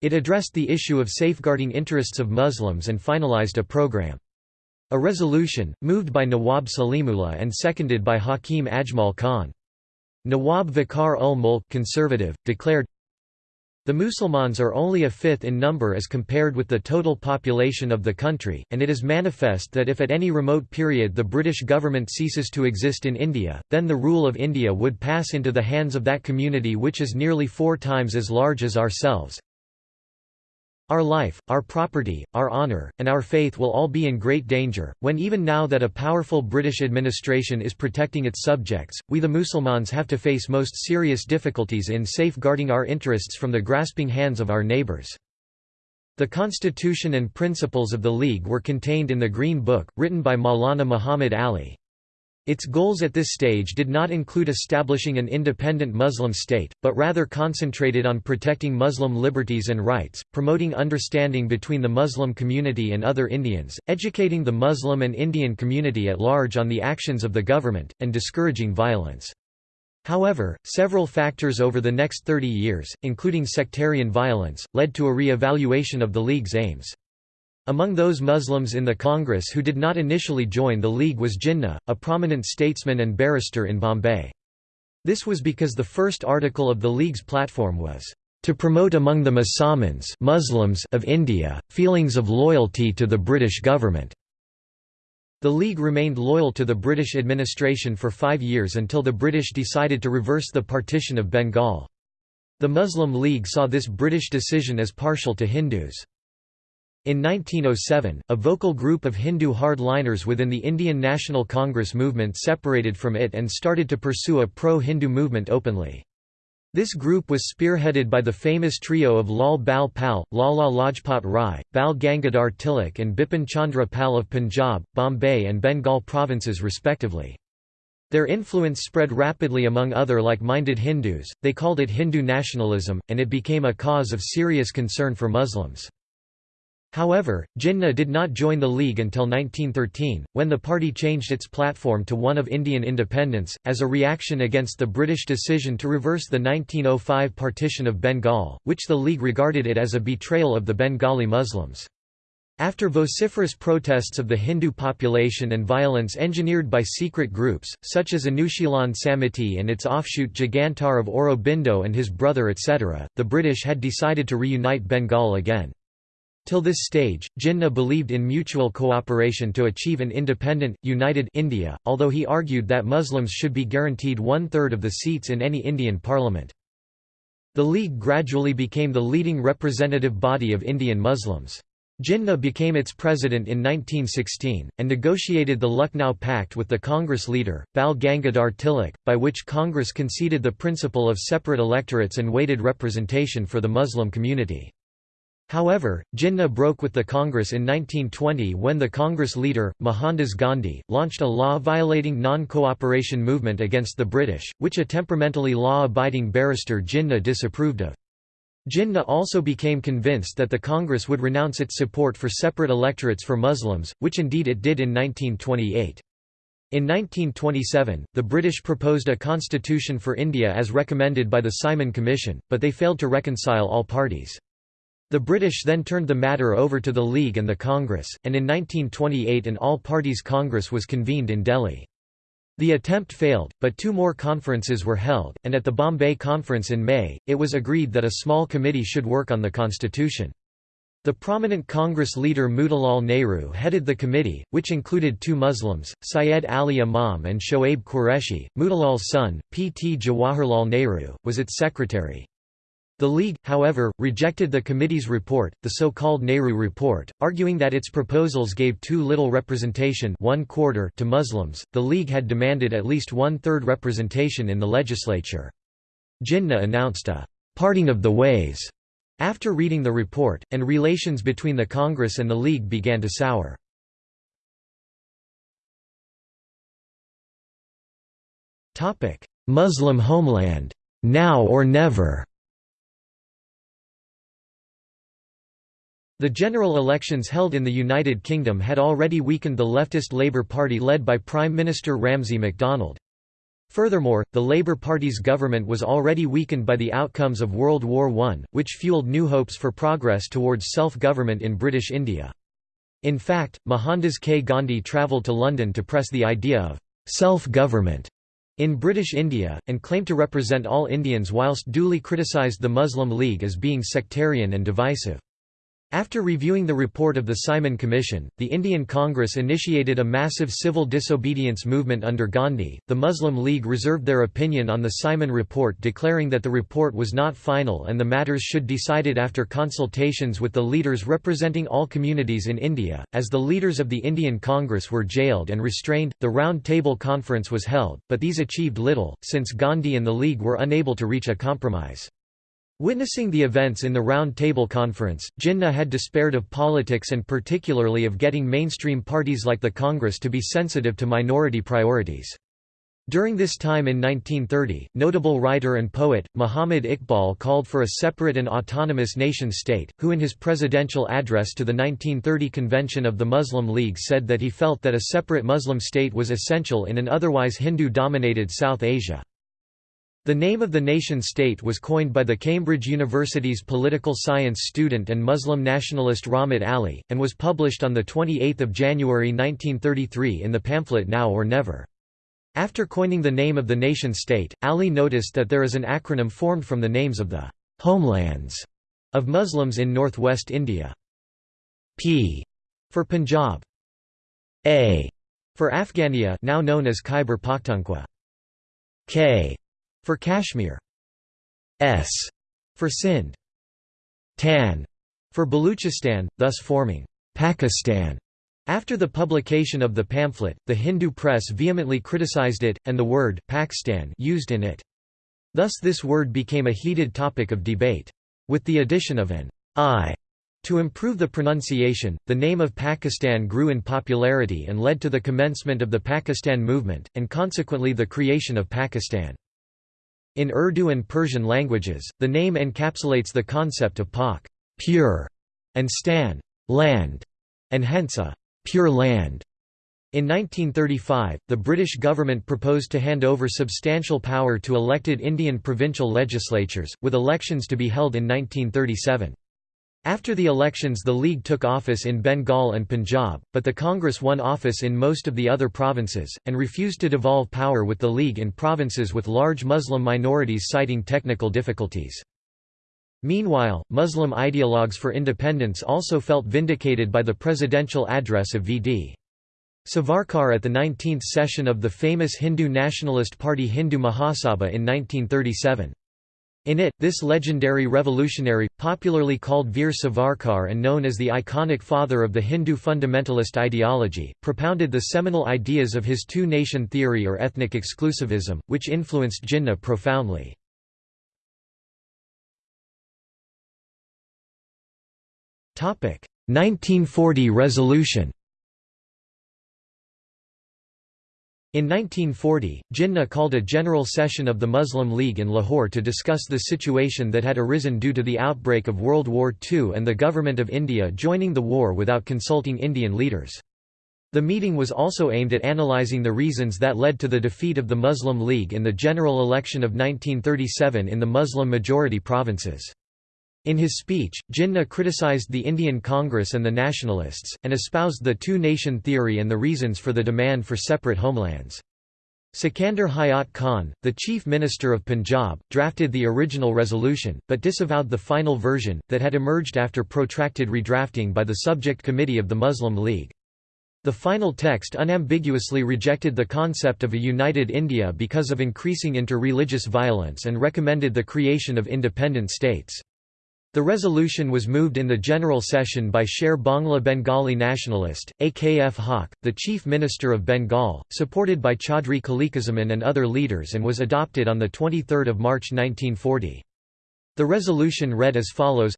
It addressed the issue of safeguarding interests of Muslims and finalized a program. A resolution, moved by Nawab Salimullah and seconded by Hakim Ajmal Khan. Nawab Vakar ul Mulk conservative, declared, the Musulmans are only a fifth in number as compared with the total population of the country, and it is manifest that if at any remote period the British government ceases to exist in India, then the rule of India would pass into the hands of that community which is nearly four times as large as ourselves. Our life, our property, our honour, and our faith will all be in great danger, when even now that a powerful British administration is protecting its subjects, we the Musulmans have to face most serious difficulties in safeguarding our interests from the grasping hands of our neighbours. The constitution and principles of the League were contained in the Green Book, written by Maulana Muhammad Ali. Its goals at this stage did not include establishing an independent Muslim state, but rather concentrated on protecting Muslim liberties and rights, promoting understanding between the Muslim community and other Indians, educating the Muslim and Indian community at large on the actions of the government, and discouraging violence. However, several factors over the next 30 years, including sectarian violence, led to a re-evaluation of the League's aims. Among those Muslims in the Congress who did not initially join the League was Jinnah, a prominent statesman and barrister in Bombay. This was because the first article of the League's platform was, "...to promote among the Musamans Muslims of India, feelings of loyalty to the British government." The League remained loyal to the British administration for five years until the British decided to reverse the partition of Bengal. The Muslim League saw this British decision as partial to Hindus. In 1907, a vocal group of Hindu hardliners within the Indian National Congress movement separated from it and started to pursue a pro-Hindu movement openly. This group was spearheaded by the famous trio of Lal Bal Pal, Lala Lajpat Rai, Bal Gangadhar Tilak and Bipin Chandra Pal of Punjab, Bombay and Bengal provinces respectively. Their influence spread rapidly among other like-minded Hindus, they called it Hindu nationalism, and it became a cause of serious concern for Muslims. However, Jinnah did not join the League until 1913, when the party changed its platform to one of Indian independence, as a reaction against the British decision to reverse the 1905 partition of Bengal, which the League regarded it as a betrayal of the Bengali Muslims. After vociferous protests of the Hindu population and violence engineered by secret groups, such as Anushilan Samiti and its offshoot Jugantar of Aurobindo and his brother etc., the British had decided to reunite Bengal again. Till this stage, Jinnah believed in mutual cooperation to achieve an independent, united India, although he argued that Muslims should be guaranteed one-third of the seats in any Indian parliament. The League gradually became the leading representative body of Indian Muslims. Jinnah became its president in 1916, and negotiated the Lucknow Pact with the Congress leader, Bal Gangadhar Tilak, by which Congress conceded the principle of separate electorates and weighted representation for the Muslim community. However, Jinnah broke with the Congress in 1920 when the Congress leader, Mohandas Gandhi, launched a law-violating non-cooperation movement against the British, which a temperamentally law-abiding barrister Jinnah disapproved of. Jinnah also became convinced that the Congress would renounce its support for separate electorates for Muslims, which indeed it did in 1928. In 1927, the British proposed a constitution for India as recommended by the Simon Commission, but they failed to reconcile all parties. The British then turned the matter over to the League and the Congress, and in 1928 an all-parties Congress was convened in Delhi. The attempt failed, but two more conferences were held, and at the Bombay Conference in May, it was agreed that a small committee should work on the constitution. The prominent Congress leader Motilal Nehru headed the committee, which included two Muslims, Syed Ali Imam and Shoaib Qureshi. Motilal's son, P. T. Jawaharlal Nehru, was its secretary. The League, however, rejected the committee's report, the so-called Nehru Report, arguing that its proposals gave too little representation one quarter to Muslims. The League had demanded at least one-third representation in the legislature. Jinnah announced a «parting of the ways» after reading the report, and relations between the Congress and the League began to sour. Muslim homeland. Now or never The general elections held in the United Kingdom had already weakened the leftist Labour Party led by Prime Minister Ramsay MacDonald. Furthermore, the Labour Party's government was already weakened by the outcomes of World War I, which fueled new hopes for progress towards self-government in British India. In fact, Mohandas K. Gandhi travelled to London to press the idea of self-government in British India, and claimed to represent all Indians whilst duly criticised the Muslim League as being sectarian and divisive. After reviewing the report of the Simon Commission, the Indian Congress initiated a massive civil disobedience movement under Gandhi. The Muslim League reserved their opinion on the Simon report, declaring that the report was not final and the matters should be decided after consultations with the leaders representing all communities in India. As the leaders of the Indian Congress were jailed and restrained, the Round Table Conference was held, but these achieved little, since Gandhi and the League were unable to reach a compromise. Witnessing the events in the Round Table Conference, Jinnah had despaired of politics and particularly of getting mainstream parties like the Congress to be sensitive to minority priorities. During this time in 1930, notable writer and poet, Muhammad Iqbal called for a separate and autonomous nation-state, who in his presidential address to the 1930 convention of the Muslim League said that he felt that a separate Muslim state was essential in an otherwise Hindu-dominated South Asia. The name of the nation-state was coined by the Cambridge University's political science student and Muslim nationalist Rahmat Ali, and was published on 28 January 1933 in the pamphlet Now or Never. After coining the name of the nation-state, Ali noticed that there is an acronym formed from the names of the «homelands» of Muslims in northwest India. P for Punjab. A for Afghania now known as Khyber Pakhtunkhwa. K for Kashmir. S for Sindh. Tan for Baluchistan, thus forming Pakistan. After the publication of the pamphlet, the Hindu press vehemently criticized it, and the word Pakistan used in it. Thus this word became a heated topic of debate. With the addition of an I To improve the pronunciation, the name of Pakistan grew in popularity and led to the commencement of the Pakistan movement, and consequently the creation of Pakistan. In Urdu and Persian languages, the name encapsulates the concept of pak pure", and stan land", and hence a «pure land». In 1935, the British government proposed to hand over substantial power to elected Indian provincial legislatures, with elections to be held in 1937. After the elections the League took office in Bengal and Punjab, but the Congress won office in most of the other provinces, and refused to devolve power with the League in provinces with large Muslim minorities citing technical difficulties. Meanwhile, Muslim ideologues for independence also felt vindicated by the presidential address of V.D. Savarkar at the 19th session of the famous Hindu nationalist party Hindu Mahasabha in 1937. In it, this legendary revolutionary, popularly called Veer Savarkar and known as the iconic father of the Hindu fundamentalist ideology, propounded the seminal ideas of his two-nation theory or ethnic exclusivism, which influenced Jinnah profoundly. Topic: 1940 resolution. In 1940, Jinnah called a general session of the Muslim League in Lahore to discuss the situation that had arisen due to the outbreak of World War II and the Government of India joining the war without consulting Indian leaders. The meeting was also aimed at analysing the reasons that led to the defeat of the Muslim League in the general election of 1937 in the Muslim-majority provinces. In his speech, Jinnah criticized the Indian Congress and the nationalists, and espoused the two-nation theory and the reasons for the demand for separate homelands. Sikandar Hayat Khan, the chief minister of Punjab, drafted the original resolution, but disavowed the final version, that had emerged after protracted redrafting by the subject committee of the Muslim League. The final text unambiguously rejected the concept of a united India because of increasing inter-religious violence and recommended the creation of independent states. The resolution was moved in the general session by Sher Bangla Bengali nationalist, AKF Haq, the chief minister of Bengal, supported by Chaudhry Khaliquzzaman and other leaders and was adopted on 23 March 1940. The resolution read as follows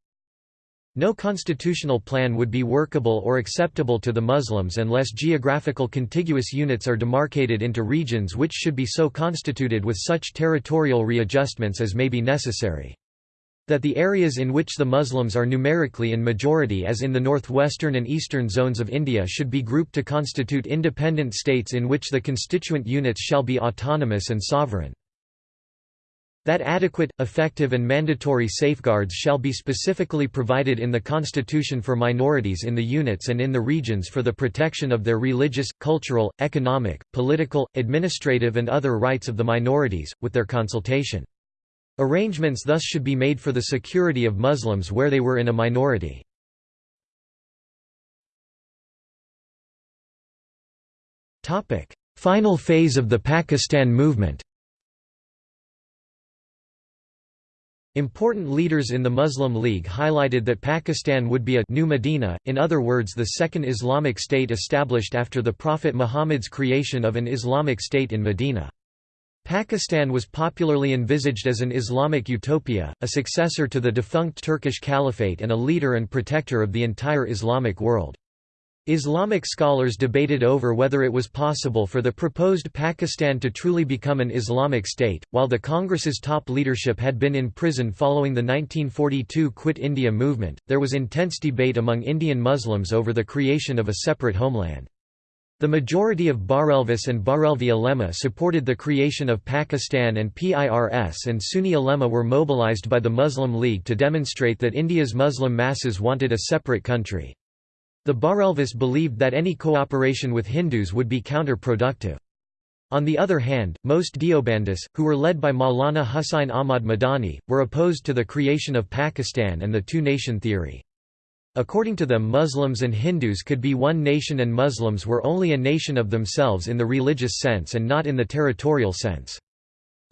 no constitutional plan would be workable or acceptable to the Muslims unless geographical contiguous units are demarcated into regions which should be so constituted with such territorial readjustments as may be necessary. That the areas in which the Muslims are numerically in majority as in the northwestern and eastern zones of India should be grouped to constitute independent states in which the constituent units shall be autonomous and sovereign. That adequate, effective and mandatory safeguards shall be specifically provided in the constitution for minorities in the units and in the regions for the protection of their religious, cultural, economic, political, administrative and other rights of the minorities, with their consultation. Arrangements thus should be made for the security of Muslims where they were in a minority. Final phase of the Pakistan movement Important leaders in the Muslim League highlighted that Pakistan would be a new Medina, in other words the second Islamic state established after the Prophet Muhammad's creation of an Islamic state in Medina. Pakistan was popularly envisaged as an Islamic utopia, a successor to the defunct Turkish Caliphate and a leader and protector of the entire Islamic world. Islamic scholars debated over whether it was possible for the proposed Pakistan to truly become an Islamic state. While the Congress's top leadership had been in prison following the 1942 Quit India movement, there was intense debate among Indian Muslims over the creation of a separate homeland. The majority of Barelvis and Barelvi ulema supported the creation of Pakistan and PIRS and Sunni ulema were mobilized by the Muslim League to demonstrate that India's Muslim masses wanted a separate country. The Barelvis believed that any cooperation with Hindus would be counterproductive. On the other hand, most Deobandis, who were led by Maulana Hussain Ahmad Madani, were opposed to the creation of Pakistan and the two-nation theory. According to them Muslims and Hindus could be one nation and Muslims were only a nation of themselves in the religious sense and not in the territorial sense.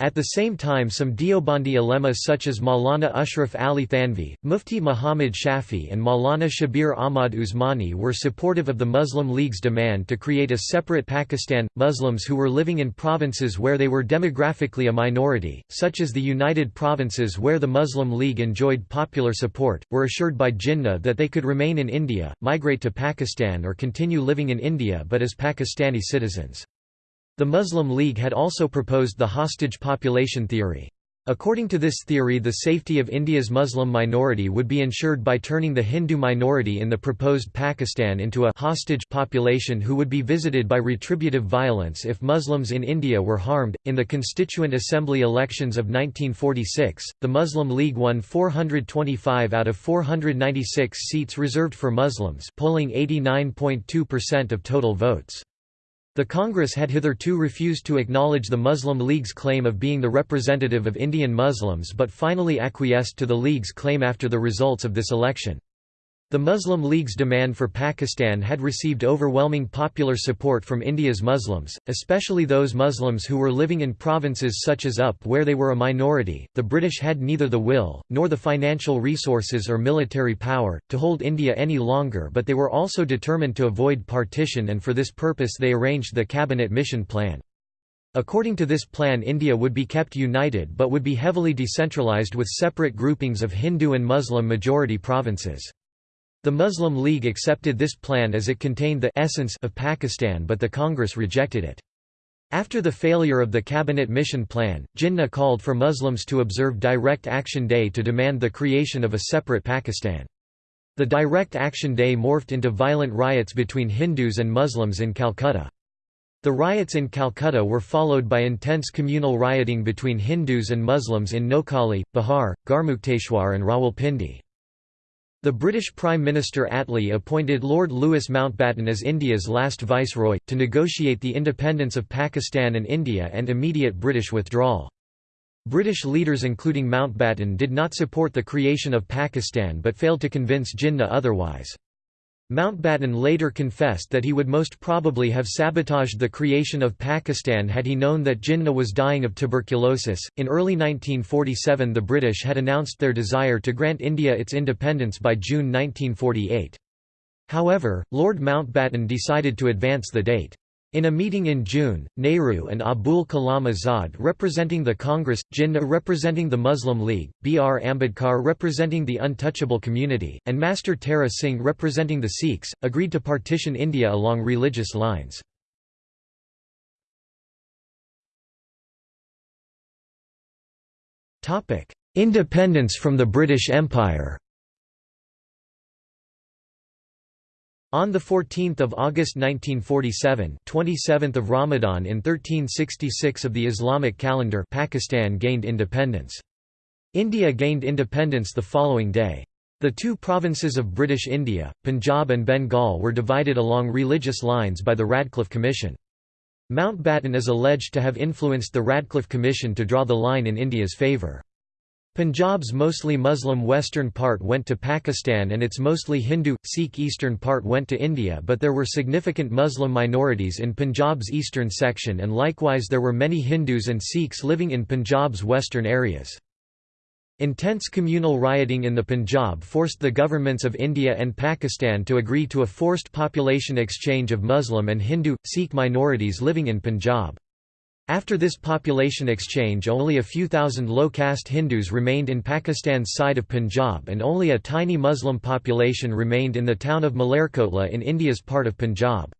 At the same time some Deobandi ulemas such as Maulana Ashraf Ali Thanvi, Mufti Muhammad Shafi and Maulana Shabir Ahmad Usmani were supportive of the Muslim League's demand to create a separate Pakistan. Muslims who were living in provinces where they were demographically a minority, such as the United Provinces where the Muslim League enjoyed popular support, were assured by Jinnah that they could remain in India, migrate to Pakistan or continue living in India but as Pakistani citizens. The Muslim League had also proposed the hostage population theory. According to this theory the safety of India's Muslim minority would be ensured by turning the Hindu minority in the proposed Pakistan into a hostage population who would be visited by retributive violence if Muslims in India were harmed. In the Constituent Assembly elections of 1946, the Muslim League won 425 out of 496 seats reserved for Muslims, polling 89.2% of total votes. The Congress had hitherto refused to acknowledge the Muslim League's claim of being the representative of Indian Muslims but finally acquiesced to the League's claim after the results of this election. The Muslim League's demand for Pakistan had received overwhelming popular support from India's Muslims, especially those Muslims who were living in provinces such as UP where they were a minority. The British had neither the will, nor the financial resources or military power, to hold India any longer, but they were also determined to avoid partition, and for this purpose they arranged the Cabinet Mission Plan. According to this plan India would be kept united but would be heavily decentralised with separate groupings of Hindu and Muslim majority provinces. The Muslim League accepted this plan as it contained the essence of Pakistan but the Congress rejected it. After the failure of the Cabinet Mission Plan, Jinnah called for Muslims to observe Direct Action Day to demand the creation of a separate Pakistan. The Direct Action Day morphed into violent riots between Hindus and Muslims in Calcutta. The riots in Calcutta were followed by intense communal rioting between Hindus and Muslims in Noakhali, Bihar, Garhmukteshwar and Rawalpindi. The British Prime Minister Attlee appointed Lord Louis Mountbatten as India's last viceroy, to negotiate the independence of Pakistan and India and immediate British withdrawal. British leaders including Mountbatten did not support the creation of Pakistan but failed to convince Jinnah otherwise. Mountbatten later confessed that he would most probably have sabotaged the creation of Pakistan had he known that Jinnah was dying of tuberculosis. In early 1947, the British had announced their desire to grant India its independence by June 1948. However, Lord Mountbatten decided to advance the date. In a meeting in June, Nehru and Abul Kalam Azad representing the Congress, Jinnah representing the Muslim League, B. R. Ambedkar representing the untouchable community, and Master Tara Singh representing the Sikhs, agreed to partition India along religious lines. Independence from the British Empire On 14 August 1947 27th of Ramadan in 1366 of the Islamic calendar Pakistan gained independence. India gained independence the following day. The two provinces of British India, Punjab and Bengal were divided along religious lines by the Radcliffe Commission. Mountbatten is alleged to have influenced the Radcliffe Commission to draw the line in India's favour. Punjab's mostly Muslim western part went to Pakistan and its mostly Hindu, Sikh eastern part went to India but there were significant Muslim minorities in Punjab's eastern section and likewise there were many Hindus and Sikhs living in Punjab's western areas. Intense communal rioting in the Punjab forced the governments of India and Pakistan to agree to a forced population exchange of Muslim and Hindu, Sikh minorities living in Punjab. After this population exchange only a few thousand low-caste Hindus remained in Pakistan's side of Punjab and only a tiny Muslim population remained in the town of Malerkotla in India's part of Punjab.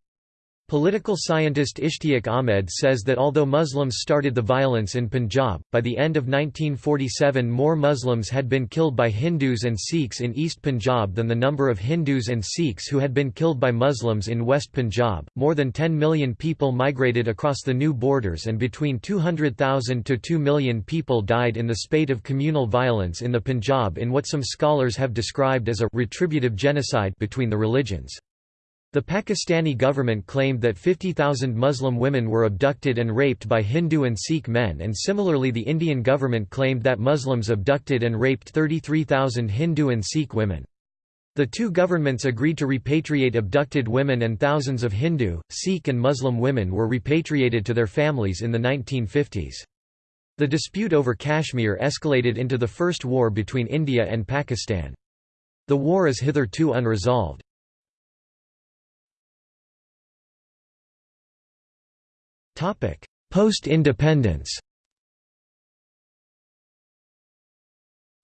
Political scientist Ishtiaq Ahmed says that although Muslims started the violence in Punjab, by the end of 1947 more Muslims had been killed by Hindus and Sikhs in East Punjab than the number of Hindus and Sikhs who had been killed by Muslims in West Punjab. More than 10 million people migrated across the new borders and between 200,000 to 2 million people died in the spate of communal violence in the Punjab in what some scholars have described as a retributive genocide between the religions. The Pakistani government claimed that 50,000 Muslim women were abducted and raped by Hindu and Sikh men and similarly the Indian government claimed that Muslims abducted and raped 33,000 Hindu and Sikh women. The two governments agreed to repatriate abducted women and thousands of Hindu, Sikh and Muslim women were repatriated to their families in the 1950s. The dispute over Kashmir escalated into the First War between India and Pakistan. The war is hitherto unresolved. Post-independence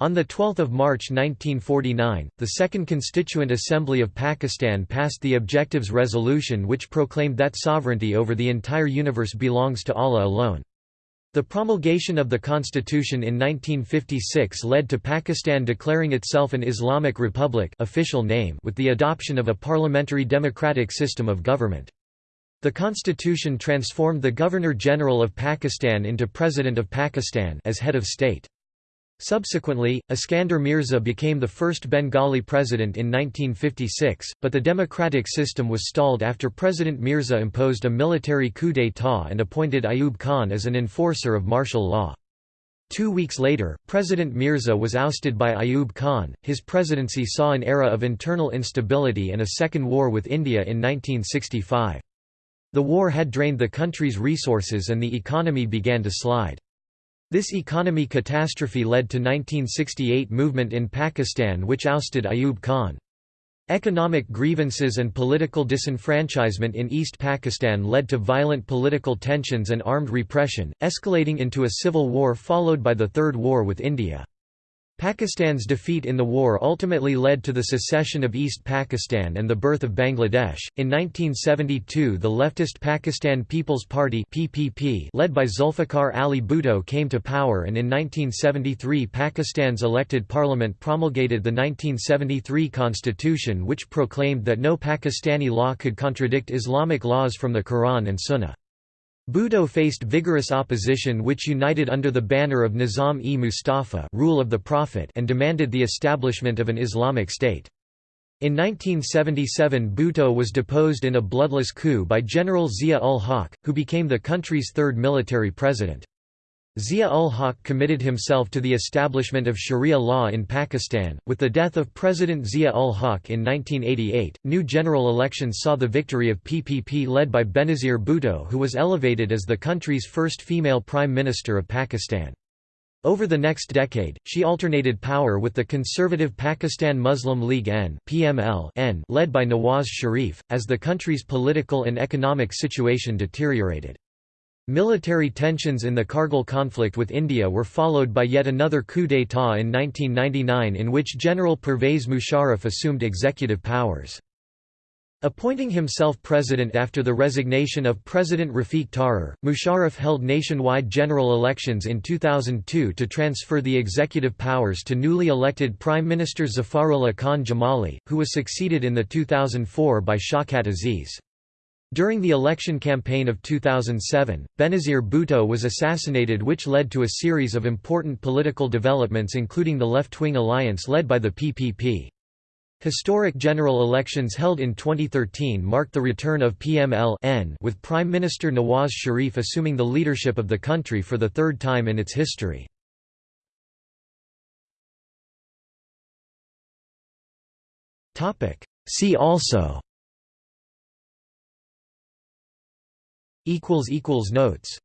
On 12 March 1949, the Second Constituent Assembly of Pakistan passed the Objectives Resolution which proclaimed that sovereignty over the entire universe belongs to Allah alone. The promulgation of the constitution in 1956 led to Pakistan declaring itself an Islamic Republic official name with the adoption of a parliamentary democratic system of government. The constitution transformed the Governor-General of Pakistan into President of Pakistan as head of state. Subsequently, Iskander Mirza became the first Bengali president in 1956, but the democratic system was stalled after President Mirza imposed a military coup d'état and appointed Ayub Khan as an enforcer of martial law. Two weeks later, President Mirza was ousted by Ayub Khan. His presidency saw an era of internal instability and a second war with India in 1965. The war had drained the country's resources and the economy began to slide. This economy catastrophe led to 1968 movement in Pakistan which ousted Ayub Khan. Economic grievances and political disenfranchisement in East Pakistan led to violent political tensions and armed repression, escalating into a civil war followed by the Third War with India. Pakistan's defeat in the war ultimately led to the secession of East Pakistan and the birth of Bangladesh. In 1972, the leftist Pakistan People's Party (PPP), led by Zulfikar Ali Bhutto, came to power, and in 1973, Pakistan's elected parliament promulgated the 1973 constitution, which proclaimed that no Pakistani law could contradict Islamic laws from the Quran and Sunnah. Bhutto faced vigorous opposition which united under the banner of Nizam-e-Mustafa rule of the Prophet and demanded the establishment of an Islamic state. In 1977 Bhutto was deposed in a bloodless coup by General Zia-ul-Haq, who became the country's third military president. Zia-ul-Haq committed himself to the establishment of Sharia law in Pakistan. With the death of President Zia-ul-Haq in 1988, new general elections saw the victory of PPP led by Benazir Bhutto who was elevated as the country's first female Prime Minister of Pakistan. Over the next decade, she alternated power with the conservative Pakistan Muslim League N, PML N led by Nawaz Sharif, as the country's political and economic situation deteriorated. Military tensions in the Kargil conflict with India were followed by yet another coup d'état in 1999 in which General Pervez Musharraf assumed executive powers. Appointing himself president after the resignation of President Rafiq Tarar, Musharraf held nationwide general elections in 2002 to transfer the executive powers to newly elected Prime Minister Zafarullah Khan Jamali, who was succeeded in the 2004 by Shaukat Aziz. During the election campaign of 2007, Benazir Bhutto was assassinated which led to a series of important political developments including the left-wing alliance led by the PPP. Historic general elections held in 2013 marked the return of PML with Prime Minister Nawaz Sharif assuming the leadership of the country for the third time in its history. See also Notes